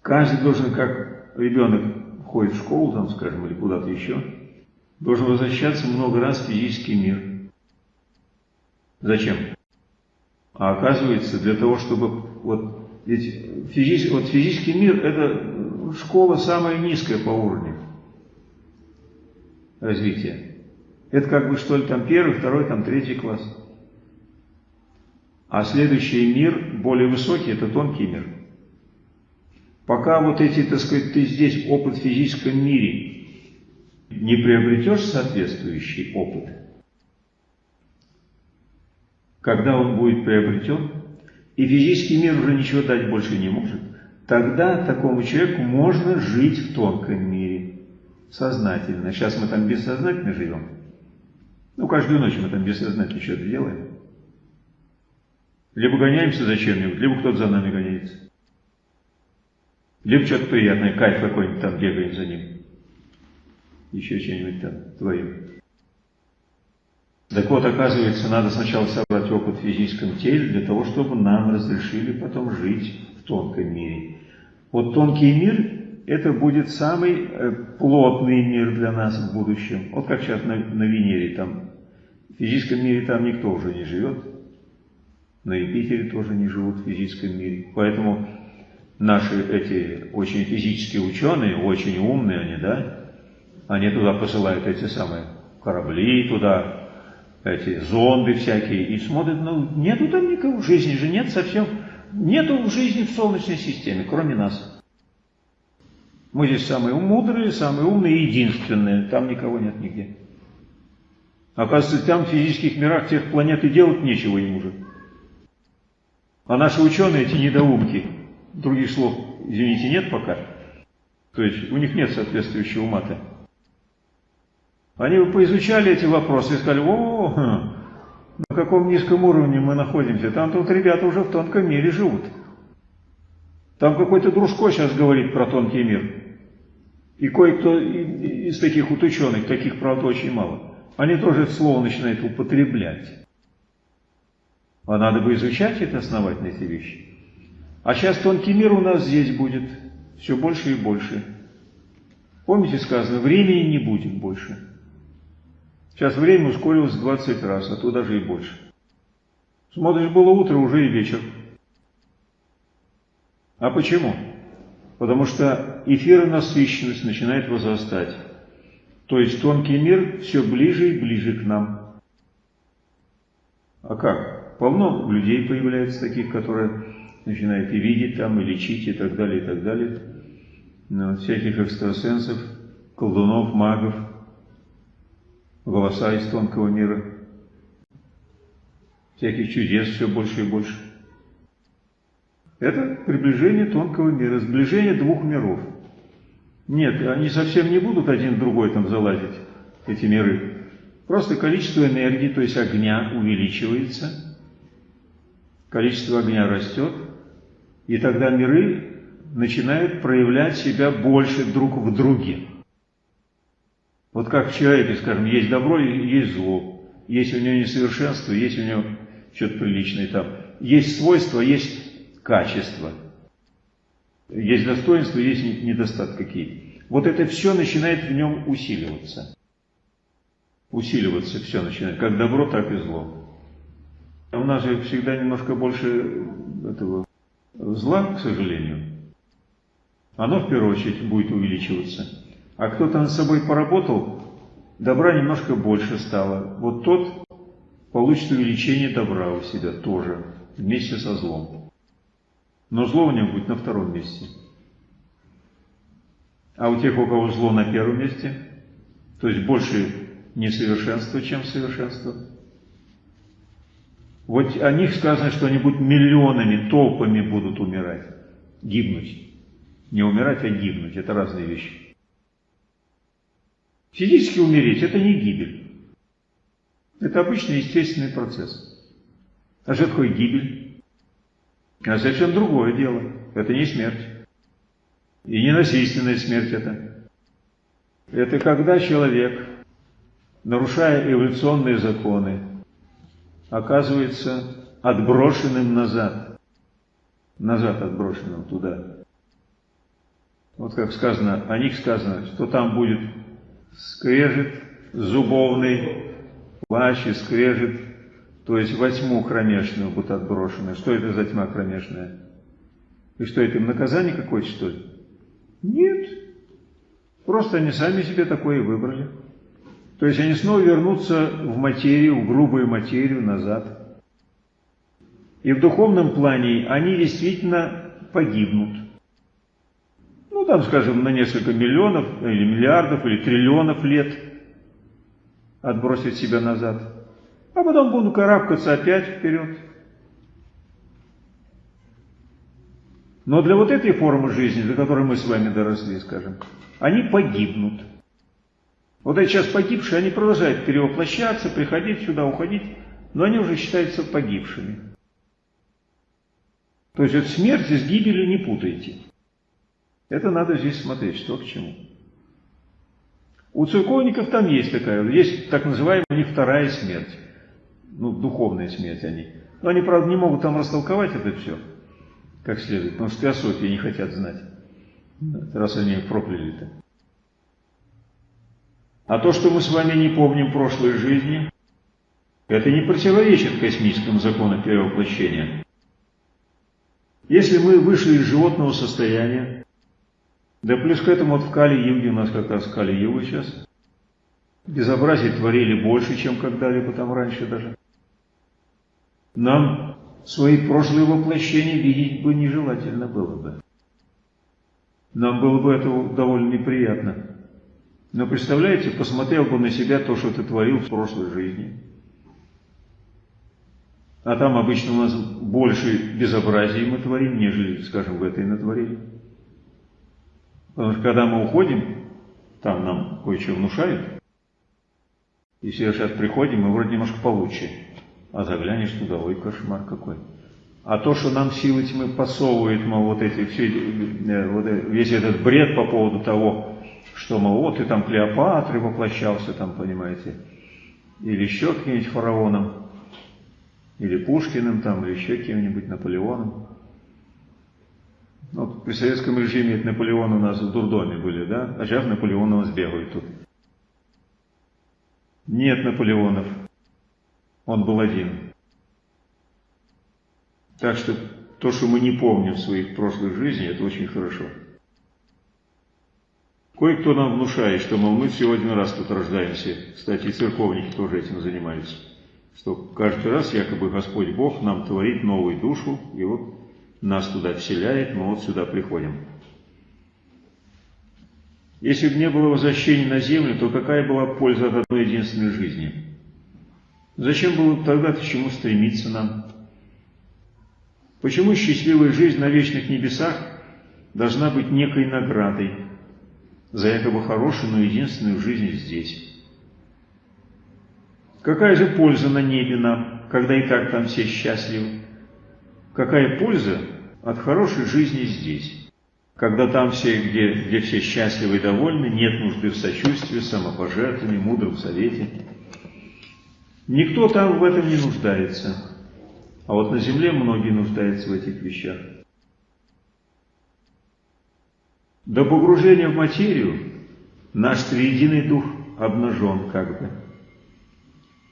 Каждый должен, как ребенок ходит в школу, там, скажем, или куда-то еще, должен возвращаться много раз в физический мир. Зачем? А оказывается, для того, чтобы вот, ведь физический, вот физический мир это школа самая низкая по уровню развития. Это как бы что ли там первый, второй, там третий класс. А следующий мир, более высокий, это тонкий мир. Пока вот эти, так сказать, ты здесь опыт в физическом мире не приобретешь соответствующий опыт, когда он будет приобретен, и физический мир уже ничего дать больше не может, тогда такому человеку можно жить в тонком мире сознательно. Сейчас мы там бессознательно живем. Ну, каждую ночь мы там бессознательно что-то делаем. Либо гоняемся за чем-нибудь, либо кто-то за нами гоняется. Либо что-то приятное, кайф какой-нибудь там бегаем за ним. Еще что-нибудь там творим. Так вот, оказывается, надо сначала собрать опыт в физическом теле для того, чтобы нам разрешили потом жить в тонком мире. Вот тонкий мир это будет самый э, плотный мир для нас в будущем. Вот как сейчас на, на Венере, там в физическом мире там никто уже не живет, на Юпитере тоже не живут в физическом мире. Поэтому наши эти очень физические ученые, очень умные они, да, они туда посылают эти самые корабли туда, эти зонды всякие, и смотрят, ну, нету там никого, жизни же нет совсем, нету жизни в Солнечной системе, кроме нас. Мы здесь самые мудрые, самые умные и единственные. Там никого нет нигде. Оказывается, там в физических мирах тех планет и делать нечего им уже. А наши ученые, эти недоумки, других слов, извините, нет пока. То есть у них нет соответствующего мата. Они бы поизучали эти вопросы и сказали, о, на каком низком уровне мы находимся. Там тут ребята уже в тонком мире живут. Там какой-то дружко сейчас говорит про тонкий мир. И кое-кто из таких вот ученых, таких, правда, очень мало, они тоже это слово начинают употреблять. А надо бы изучать это основательно, эти вещи. А сейчас тонкий мир у нас здесь будет все больше и больше. Помните сказано, времени не будет больше. Сейчас время ускорилось в 20 раз, а то даже и больше. Смотришь, было утро, уже и вечер. А почему? Потому что эфиронасыщенность начинает возрастать. То есть тонкий мир все ближе и ближе к нам. А как? Полно людей появляется таких, которые начинают и видеть там, и лечить, и так далее, и так далее. Но всяких экстрасенсов, колдунов, магов, голоса из тонкого мира. Всяких чудес все больше и больше. Это приближение тонкого мира, сближение двух миров. Нет, они совсем не будут один в другой там залазить, эти миры. Просто количество энергии, то есть огня, увеличивается, количество огня растет, и тогда миры начинают проявлять себя больше друг в друге. Вот как в человеке, скажем, есть добро и есть зло. Есть у него несовершенство, есть у него что-то приличное там. Есть свойства, есть качество. Есть достоинства, есть недостатки какие. Вот это все начинает в нем усиливаться. Усиливаться все начинает, как добро, так и зло. У нас же всегда немножко больше этого зла, к сожалению. Оно в первую очередь будет увеличиваться. А кто-то над собой поработал, добра немножко больше стало. Вот тот получит увеличение добра у себя тоже, вместе со злом. Но зло у него будет на втором месте. А у тех, у кого зло на первом месте, то есть больше несовершенства, чем совершенство, вот о них сказано, что они будут миллионами, толпами будут умирать, гибнуть. Не умирать, а гибнуть. Это разные вещи. Физически умереть – это не гибель. Это обычный естественный процесс. А что такое гибель? Это совершенно другое дело. Это не смерть. И не насильственная смерть это. Это когда человек, нарушая эволюционные законы, оказывается отброшенным назад. Назад отброшенным туда. Вот как сказано, о них сказано, что там будет скрежет зубовный, плач и скрежет, то есть во тьму кромешную будут отброшены. Что это за тьма кромешная? И что это им наказание какое-то, что ли? Нет. Просто они сами себе такое выбрали. То есть они снова вернутся в материю, в грубую материю назад. И в духовном плане они действительно погибнут. Ну, там, скажем, на несколько миллионов, или миллиардов, или триллионов лет отбросить себя назад. А потом будут карабкаться опять вперед. Но для вот этой формы жизни, для которой мы с вами доросли, скажем, они погибнут. Вот эти сейчас погибшие, они продолжают перевоплощаться, приходить сюда, уходить, но они уже считаются погибшими. То есть вот смерть с гибелью не путайте. Это надо здесь смотреть, что к чему. У церковников там есть такая, есть так называемая у них вторая смерть. Ну, духовная смерть они. Но они, правда, не могут там растолковать это все как следует, потому что теософии не хотят знать, раз они их прокляли-то. А то, что мы с вами не помним прошлой жизни, это не противоречит космическому закону перевоплощения. Если мы вышли из животного состояния, да плюс к этому вот в Кали-Юге, у нас как раз Кали-Юга сейчас, безобразие творили больше, чем когда-либо там раньше даже. Нам свои прошлые воплощения видеть бы нежелательно было бы. Нам было бы это довольно неприятно. Но представляете, посмотрел бы на себя то, что ты творил в прошлой жизни. А там обычно у нас больше безобразий мы творим, нежели, скажем, в этой натворили. Потому что когда мы уходим, там нам кое-что внушают. И все сейчас приходим, мы вроде немножко получше. А заглянешь туда, ой, кошмар какой. А то, что нам силы тьмы подсовывают, мол, вот эти, все, э, вот, э, весь этот бред по поводу того, что, мол, вот ты там Клеопатры воплощался, там, понимаете, или еще каким-нибудь фараоном, или Пушкиным, там, или еще кем-нибудь Наполеоном. Вот при советском режиме это Наполеон у нас в дурдоме были, да? А сейчас Наполеон у нас бегает тут. Нет Наполеонов. Он был один. Так что то, что мы не помним в своих прошлых жизнях, это очень хорошо. Кое-кто нам внушает, что, мол, мы всего один раз тут рождаемся. Кстати, и церковники тоже этим занимаются. Что каждый раз якобы Господь Бог нам творит новую душу, и вот нас туда вселяет, мы вот сюда приходим. Если бы не было возвращения на землю, то какая была польза от одной единственной жизни? Зачем было тогда к чему стремиться нам? Почему счастливая жизнь на вечных небесах должна быть некой наградой за якобы хорошую, но единственную жизнь здесь? Какая же польза на небе нам, когда и так там все счастливы? Какая польза от хорошей жизни здесь? когда там все, где, где все счастливы и довольны, нет нужды в сочувствии, самопожертвовании, мудром совете. Никто там в этом не нуждается. А вот на земле многие нуждаются в этих вещах. До погружения в материю наш триединый дух обнажен как бы.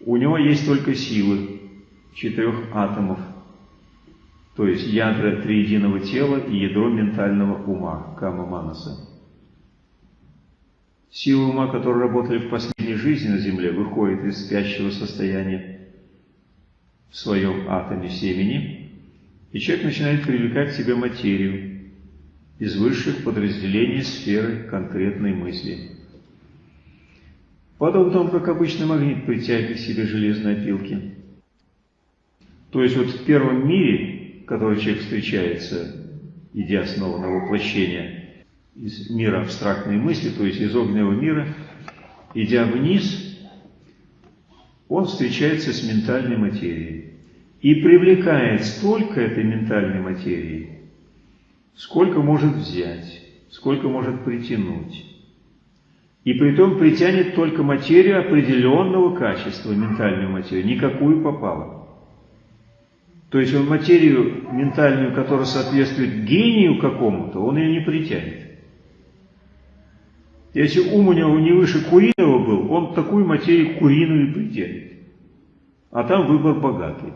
У него есть только силы четырех атомов – то есть ядра триединого тела и ядро ментального ума, кама манаса. Силы ума, которые работали в последней жизни на Земле, выходят из спящего состояния в своем атоме семени, и человек начинает привлекать к себе материю из высших подразделений сферы конкретной мысли. Подобно тому, как обычный магнит притягивает к себе железные опилки. То есть вот в первом мире которой человек встречается, идя снова на воплощение из мира абстрактной мысли, то есть из огненного мира, идя вниз, он встречается с ментальной материей и привлекает столько этой ментальной материи, сколько может взять, сколько может притянуть. И при том притянет только материю определенного качества, ментальную материю, никакую попало. То есть он материю ментальную, которая соответствует гению какому-то, он ее не притянет. Если ум у него не выше куриного был, он такую материю куриную притянет. А там выбор богатый.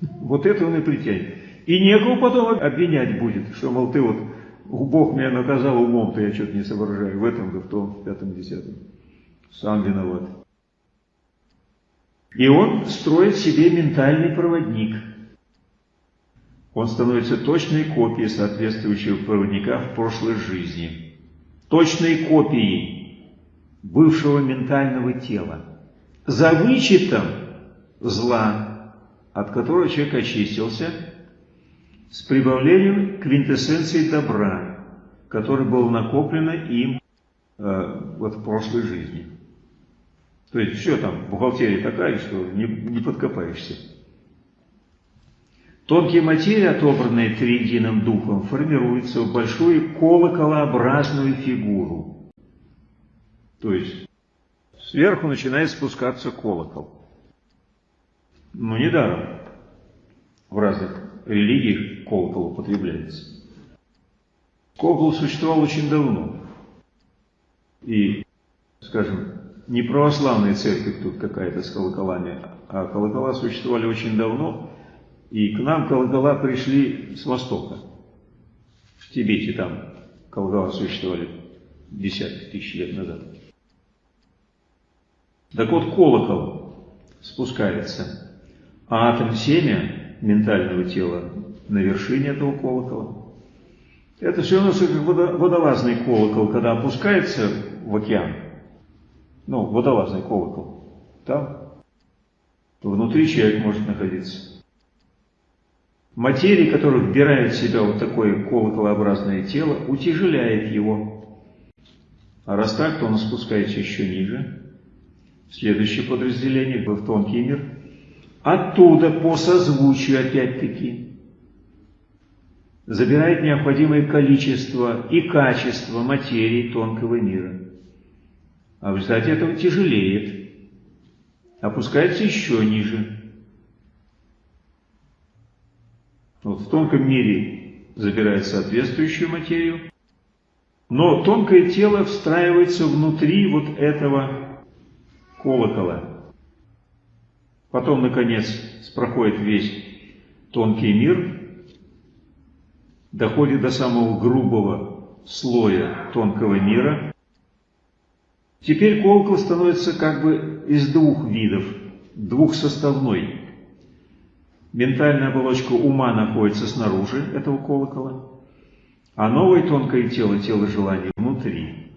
Вот это он и притянет. И некого потом обвинять будет, что, мол, ты вот, Бог меня наказал умом-то, я что-то не соображаю, в этом, да в том, в пятом, десятом. Сам виноват. И он строит себе ментальный проводник. Он становится точной копией соответствующего проводника в прошлой жизни. Точной копией бывшего ментального тела. За вычетом зла, от которого человек очистился, с прибавлением квинтэссенции добра, которое было накоплено им э, вот в прошлой жизни. То есть все там, бухгалтерия такая, что не, не подкопаешься. Тонкие материи, отобранные триединым духом, формируются в большую колоколообразную фигуру. То есть сверху начинает спускаться колокол. Но недаром в разных религиях колокол употребляется. Колокол существовал очень давно. И, скажем, не православная церковь тут какая-то с колоколами, а колокола существовали очень давно, и к нам колокола пришли с востока. В Тибете там колокола существовали десятки тысяч лет назад. Так вот, колокол спускается, а атом семя ментального тела на вершине этого колокола. Это все равно, как водолазный колокол, когда опускается в океан, ну, водолазный колокол, там внутри человек может находиться. Материя, которая вбирает в себя вот такое колоколообразное тело, утяжеляет его. А раз так, то он спускается еще ниже. Следующее подразделение, в тонкий мир. Оттуда, по созвучию опять-таки, забирает необходимое количество и качество материи тонкого мира а в результате этого тяжелеет, опускается еще ниже. Вот в тонком мире забирает соответствующую материю, но тонкое тело встраивается внутри вот этого колокола. Потом, наконец, проходит весь тонкий мир, доходит до самого грубого слоя тонкого мира, Теперь колокол становится как бы из двух видов, двухсоставной. Ментальная оболочка ума находится снаружи этого колокола, а новое тонкое тело, тело желания, внутри.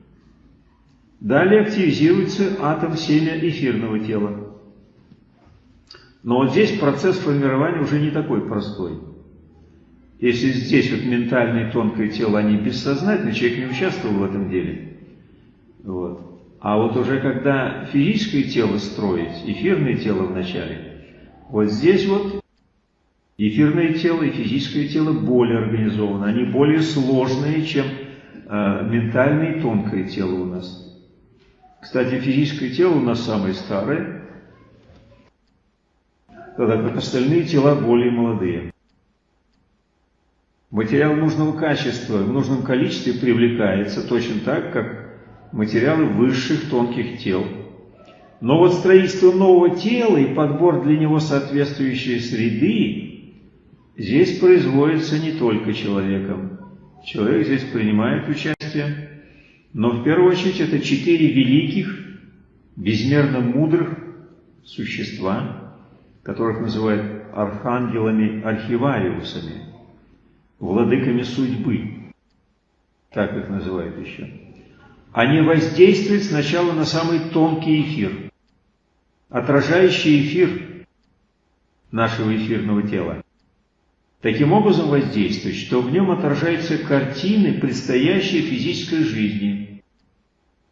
Далее активизируется атом семя эфирного тела. Но вот здесь процесс формирования уже не такой простой. Если здесь вот ментальное тонкое тело, они бессознательны, человек не участвовал в этом деле. Вот. А вот уже когда физическое тело строить, эфирное тело вначале, вот здесь вот Эфирное тело и физическое тело более организованы, они более сложные, чем э, ментальное и тонкое тело у нас. Кстати, физическое тело у нас самое старое, тогда как остальные тела более молодые. Материал нужного качества в нужном количестве привлекается точно так, как материалы высших тонких тел. Но вот строительство нового тела и подбор для него соответствующей среды здесь производится не только человеком. Человек здесь принимает участие, но в первую очередь это четыре великих, безмерно мудрых существа, которых называют архангелами-архивариусами, владыками судьбы, так их называют еще. Они воздействуют сначала на самый тонкий эфир, отражающий эфир нашего эфирного тела. Таким образом воздействует, что в нем отражаются картины предстоящей физической жизни.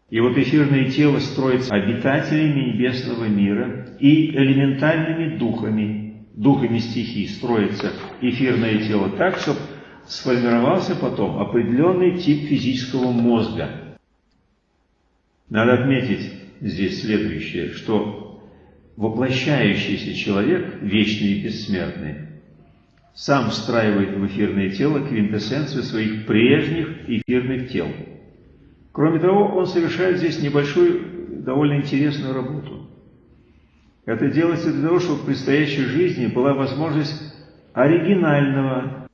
И вот эфирное тело строится обитателями небесного мира и элементальными духами, духами стихий строится эфирное тело так, чтобы сформировался потом определенный тип физического мозга. Надо отметить здесь следующее, что воплощающийся человек, вечный и бессмертный, сам встраивает в эфирное тело квинтэссенцию своих прежних эфирных тел. Кроме того, он совершает здесь небольшую, довольно интересную работу. Это делается для того, чтобы в предстоящей жизни была возможность оригинального,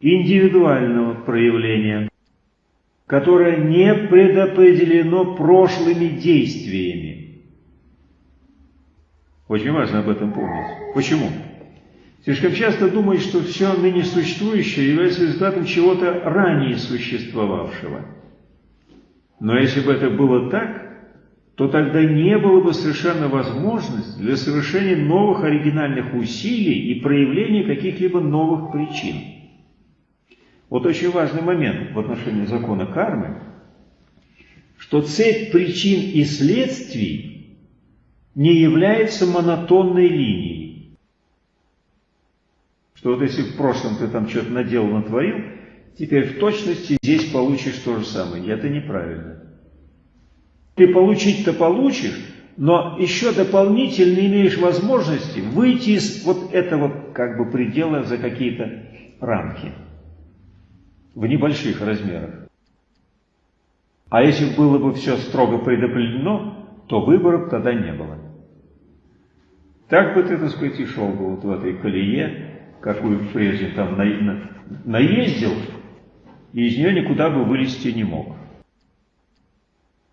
индивидуального проявления, которое не предопределено прошлыми действиями. Очень важно об этом помнить. Почему? Слишком часто думают, что все ныне существующее является результатом чего-то ранее существовавшего. Но если бы это было так, то тогда не было бы совершенно возможности для совершения новых оригинальных усилий и проявления каких-либо новых причин. Вот очень важный момент в отношении закона кармы, что цепь причин и следствий не является монотонной линией что вот если в прошлом ты там что-то наделал, натворил, теперь в точности здесь получишь то же самое. И это неправильно. Ты получить-то получишь, но еще дополнительно имеешь возможности выйти из вот этого как бы предела за какие-то рамки в небольших размерах. А если было бы все строго предопределено, то выборов тогда не было. Так бы ты, так сказать, и шел бы вот в этой колее, какую прежде там на, на, наездил, и из нее никуда бы вылезти не мог.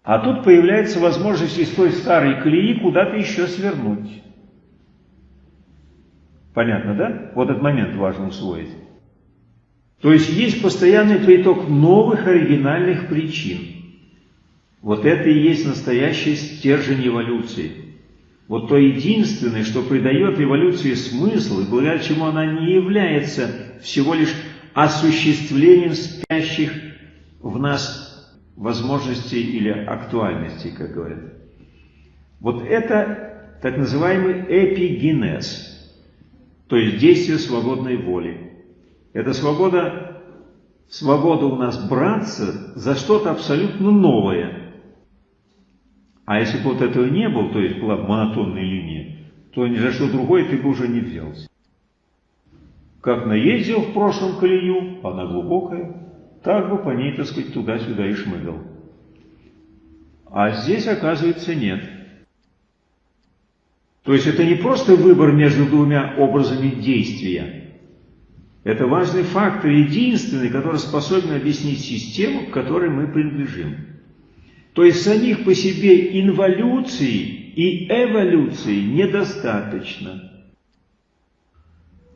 А тут появляется возможность из той старой колеи куда-то еще свернуть. Понятно, да? Вот этот момент важно усвоить. То есть есть постоянный приток новых оригинальных причин. Вот это и есть настоящий стержень эволюции. Вот то единственное, что придает эволюции смысл, и благодаря чему она не является всего лишь осуществлением спящих в нас возможностей или актуальностей, как говорят. Вот это так называемый эпигенез, то есть действие свободной воли. Это свобода, свобода у нас браться за что-то абсолютно новое – а если бы вот этого не было, то есть была монотонная линия, то ни за что другое ты бы уже не взялся. Как наездил в прошлом колею, она глубокая, так бы по ней, так сказать, туда-сюда и шмыгал. А здесь, оказывается, нет. То есть это не просто выбор между двумя образами действия. Это важный фактор, единственный, который способен объяснить систему, к которой мы принадлежим. То есть самих по себе инволюции и эволюции недостаточно.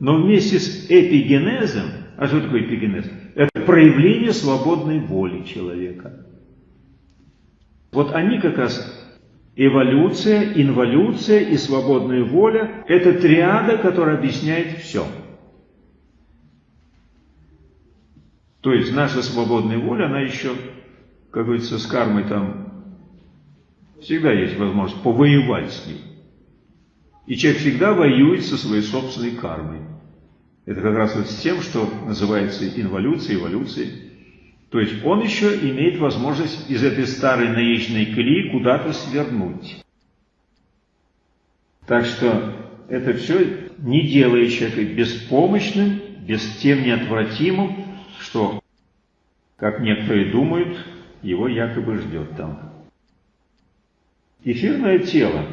Но вместе с эпигенезом, а что такое эпигенез? Это проявление свободной воли человека. Вот они как раз эволюция, инволюция и свободная воля – это триада, которая объясняет все. То есть наша свободная воля, она еще как говорится, с кармой там всегда есть возможность повоевать с ней. И человек всегда воюет со своей собственной кармой. Это как раз вот с тем, что называется инволюцией, эволюцией. То есть он еще имеет возможность из этой старой наечной колеи куда-то свернуть. Так что это все не делает человека беспомощным, без тем неотвратимым, что, как некоторые думают, его якобы ждет там. Эфирное тело,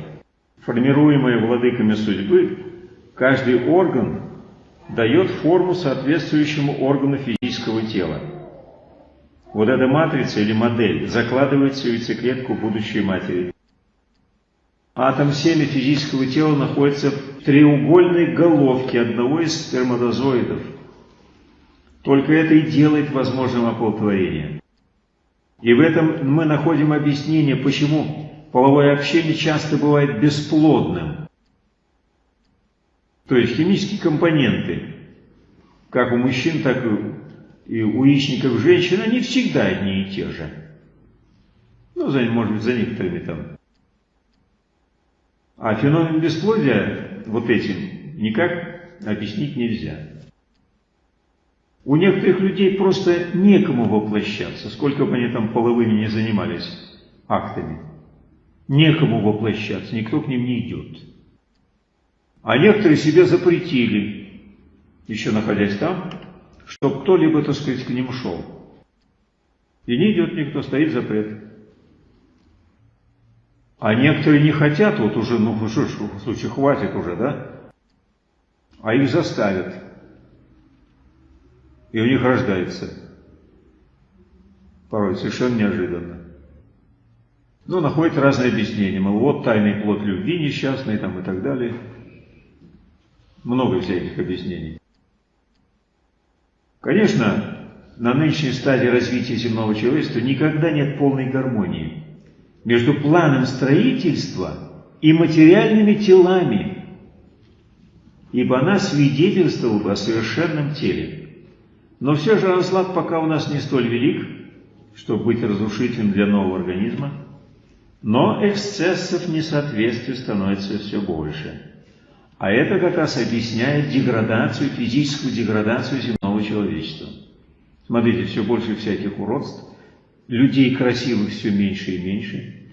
формируемое владыками судьбы, каждый орган дает форму соответствующему органу физического тела. Вот эта матрица или модель закладывается в яйцеклетку будущей матери. Атом семя физического тела находится в треугольной головке одного из сперматозоидов. Только это и делает возможным оплодотворение. И в этом мы находим объяснение, почему половое общение часто бывает бесплодным. То есть химические компоненты, как у мужчин, так и у яичников женщин, они всегда одни и те же. Ну, за, может быть, за некоторыми там. А феномен бесплодия вот этим никак объяснить нельзя. У некоторых людей просто некому воплощаться, сколько бы они там половыми не занимались актами. Некому воплощаться, никто к ним не идет. А некоторые себе запретили, еще находясь там, чтобы кто-либо, так сказать, к ним шел. И не идет никто, стоит запрет. А некоторые не хотят, вот уже, ну в случае хватит уже, да? А их заставят. И у них рождается. Порой совершенно неожиданно. Ну, находят разные объяснения. Мол, вот тайный плод любви несчастный там и так далее. Много всяких объяснений. Конечно, на нынешней стадии развития земного человечества никогда нет полной гармонии между планом строительства и материальными телами, ибо она свидетельствовала бы о совершенном теле. Но все же разлад пока у нас не столь велик, чтобы быть разрушительным для нового организма, но эксцессов несоответствия становится все больше. А это как раз объясняет деградацию, физическую деградацию земного человечества. Смотрите, все больше всяких уродств, людей красивых все меньше и меньше.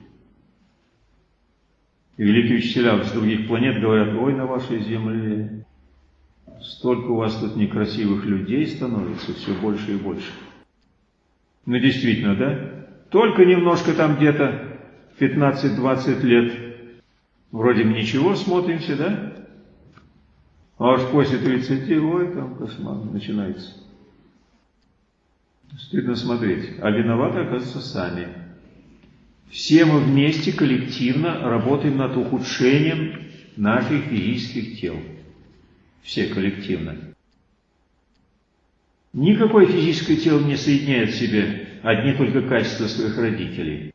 И великие учителя с других планет говорят, ой, на вашей земле столько у вас тут некрасивых людей становится, все больше и больше. Ну, действительно, да? Только немножко там где-то 15-20 лет вроде бы ничего смотримся, да? А уж после 30, ой, там кошмар начинается. Стыдно смотреть. А виноваты, оказывается, сами. Все мы вместе коллективно работаем над ухудшением наших физических тел. Все коллективно. Никакое физическое тело не соединяет в себе одни только качества своих родителей.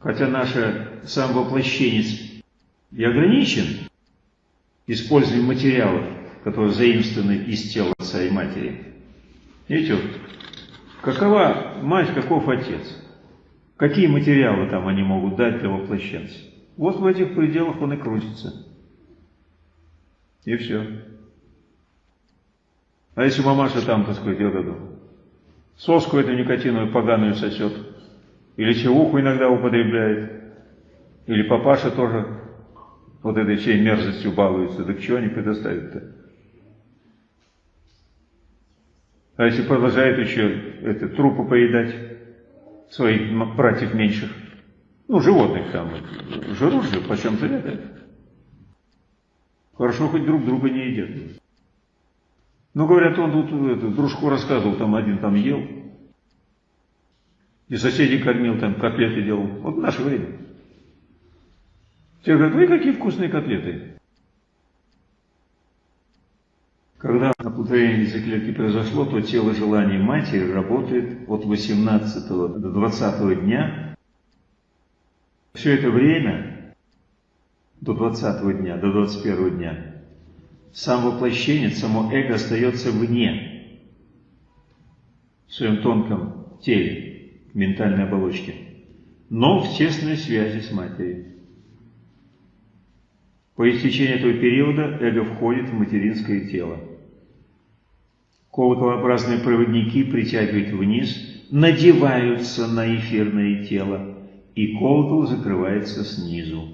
Хотя наше самовоплощение и ограничен, использованием материалов, которые заимствованы из тела отца и матери. Видите, вот, какова мать, каков отец? Какие материалы там они могут дать для воплощенца? Вот в этих пределах он и крутится. И все. А если мамаша там, так сказать, вот эту соску эту никотиновую поганую сосет, или чевуху иногда употребляет, или папаша тоже вот этой всей мерзостью балуются, так чего они предоставят-то? А если продолжает еще это, трупы поедать своих братьев меньших, ну, животных там, жрут же, почем-то это. Хорошо, хоть друг друга не едят. Ну, говорят, он тут это, дружку рассказывал, там один там ел, и соседей кормил, там котлеты делал. Вот в наше время. Те говорят, вы какие вкусные котлеты. Когда оплодотворение яйцеклетки произошло, то тело желаний матери работает от 18 до 20 дня. Все это время, до 20 дня, до 21 дня, сам воплощение, само эго остается вне, в своем тонком теле, ментальной оболочке, но в тесной связи с матерью. По истечении этого периода эго входит в материнское тело. Колоколообразные проводники притягивают вниз, надеваются на эфирное тело, и колокол закрывается снизу.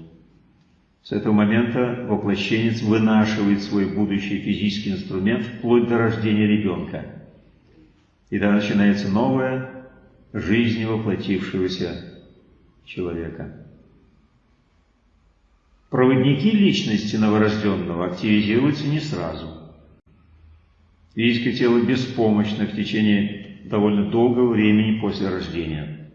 С этого момента воплощенец вынашивает свой будущий физический инструмент вплоть до рождения ребенка. И тогда начинается новая жизнь воплотившегося человека. Проводники личности новорожденного активизируются не сразу. Физическое тело беспомощно в течение довольно долгого времени после рождения.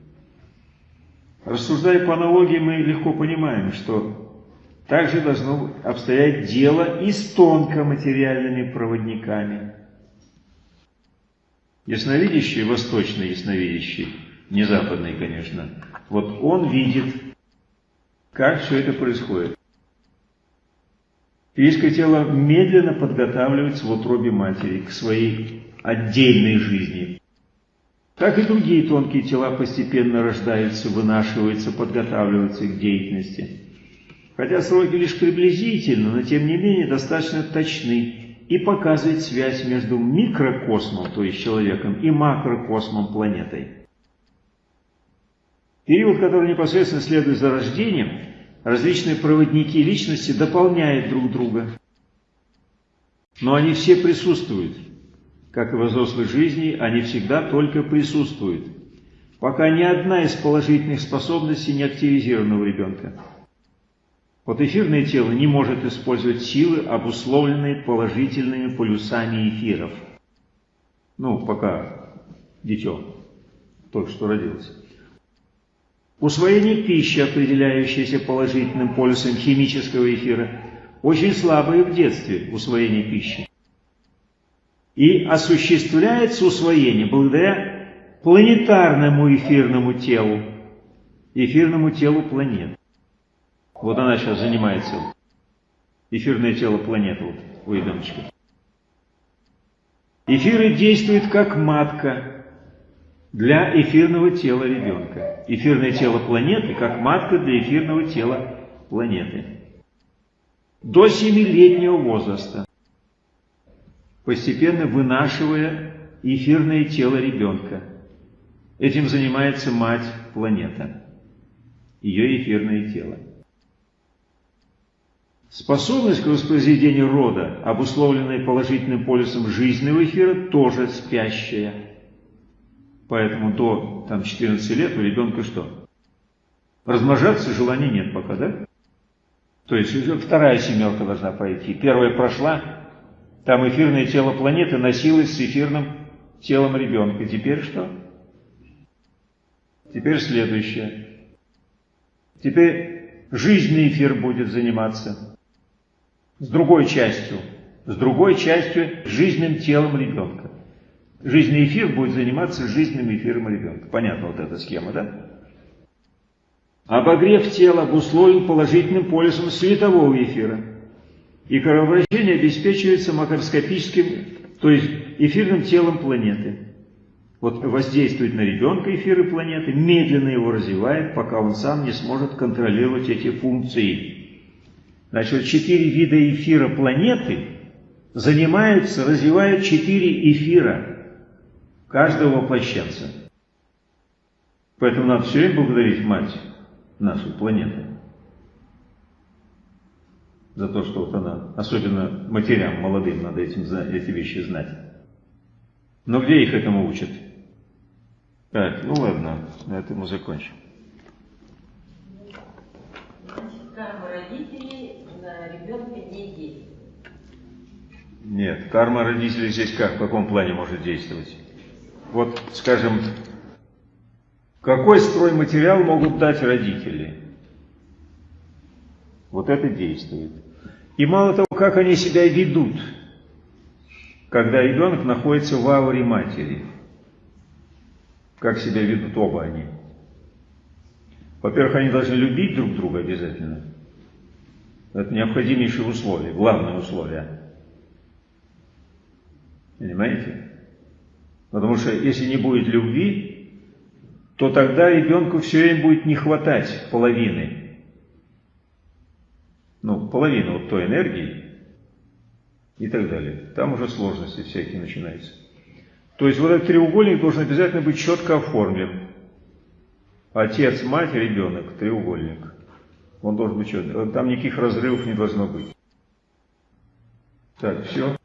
Рассуждая по аналогии, мы легко понимаем, что также должно обстоять дело и с тонкоматериальными проводниками. Ясновидящий, восточный ясновидящий, не западный, конечно, вот он видит, как все это происходит. Физическое тело медленно подготавливается в утробе матери к своей отдельной жизни. Так и другие тонкие тела постепенно рождаются, вынашиваются, подготавливаются к деятельности. Хотя сроки лишь приблизительно, но тем не менее достаточно точны и показывают связь между микрокосмом, то есть человеком, и макрокосмом, планетой. Период, который непосредственно следует за рождением, различные проводники личности дополняют друг друга. Но они все присутствуют. Как и в взрослой жизни, они всегда только присутствуют, пока ни одна из положительных способностей не активизирована у ребенка. Вот эфирное тело не может использовать силы, обусловленные положительными полюсами эфиров. Ну, пока дитё только что родилось. Усвоение пищи, определяющееся положительным полюсом химического эфира, очень слабое в детстве усвоение пищи. И осуществляется усвоение благодаря планетарному эфирному телу, эфирному телу планет. Вот она сейчас занимается, эфирное тело планеты вот, у. Эфиры действуют как матка, для эфирного тела ребенка. Эфирное тело планеты как матка для эфирного тела планеты. До семилетнего возраста, постепенно вынашивая эфирное тело ребенка. Этим занимается мать планета, ее эфирное тело. Способность к воспроизведению рода, обусловленная положительным полюсом жизненного эфира, тоже спящая. Поэтому до там, 14 лет у ребенка что? Размножаться желания нет пока, да? То есть вторая семерка должна пойти. Первая прошла, там эфирное тело планеты носилось с эфирным телом ребенка. Теперь что? Теперь следующее. Теперь жизненный эфир будет заниматься с другой частью, с другой частью жизненным телом ребенка. Жизненный эфир будет заниматься жизненным эфиром ребенка. Понятно вот эта схема, да? Обогрев тела обусловлен положительным полюсом светового эфира. И кровообращение обеспечивается макроскопическим, то есть эфирным телом планеты. Вот воздействует на ребенка эфиры планеты, медленно его развивает, пока он сам не сможет контролировать эти функции. Значит, четыре вида эфира планеты занимаются, развивают четыре эфира каждого воплощенца. Поэтому надо все время благодарить мать нашей планеты за то, что вот она, особенно матерям молодым, надо этим, эти вещи знать. Но где их этому учат? Так, ну ладно, на этом мы закончим. карма родителей на ребенка не действует. Нет, карма родителей здесь как, в каком плане может действовать? Вот, скажем, какой стройматериал могут дать родители? Вот это действует. И мало того, как они себя ведут, когда ребенок находится в ауре матери. Как себя ведут оба они. Во-первых, они должны любить друг друга обязательно. Это необходимейшее условие, главное условие. Понимаете? Потому что если не будет любви, то тогда ребенку все время будет не хватать половины. Ну, половины вот той энергии и так далее. Там уже сложности всякие начинаются. То есть вот этот треугольник должен обязательно быть четко оформлен. Отец, мать, ребенок, треугольник. Он должен быть четко. Там никаких разрывов не должно быть. Так, все.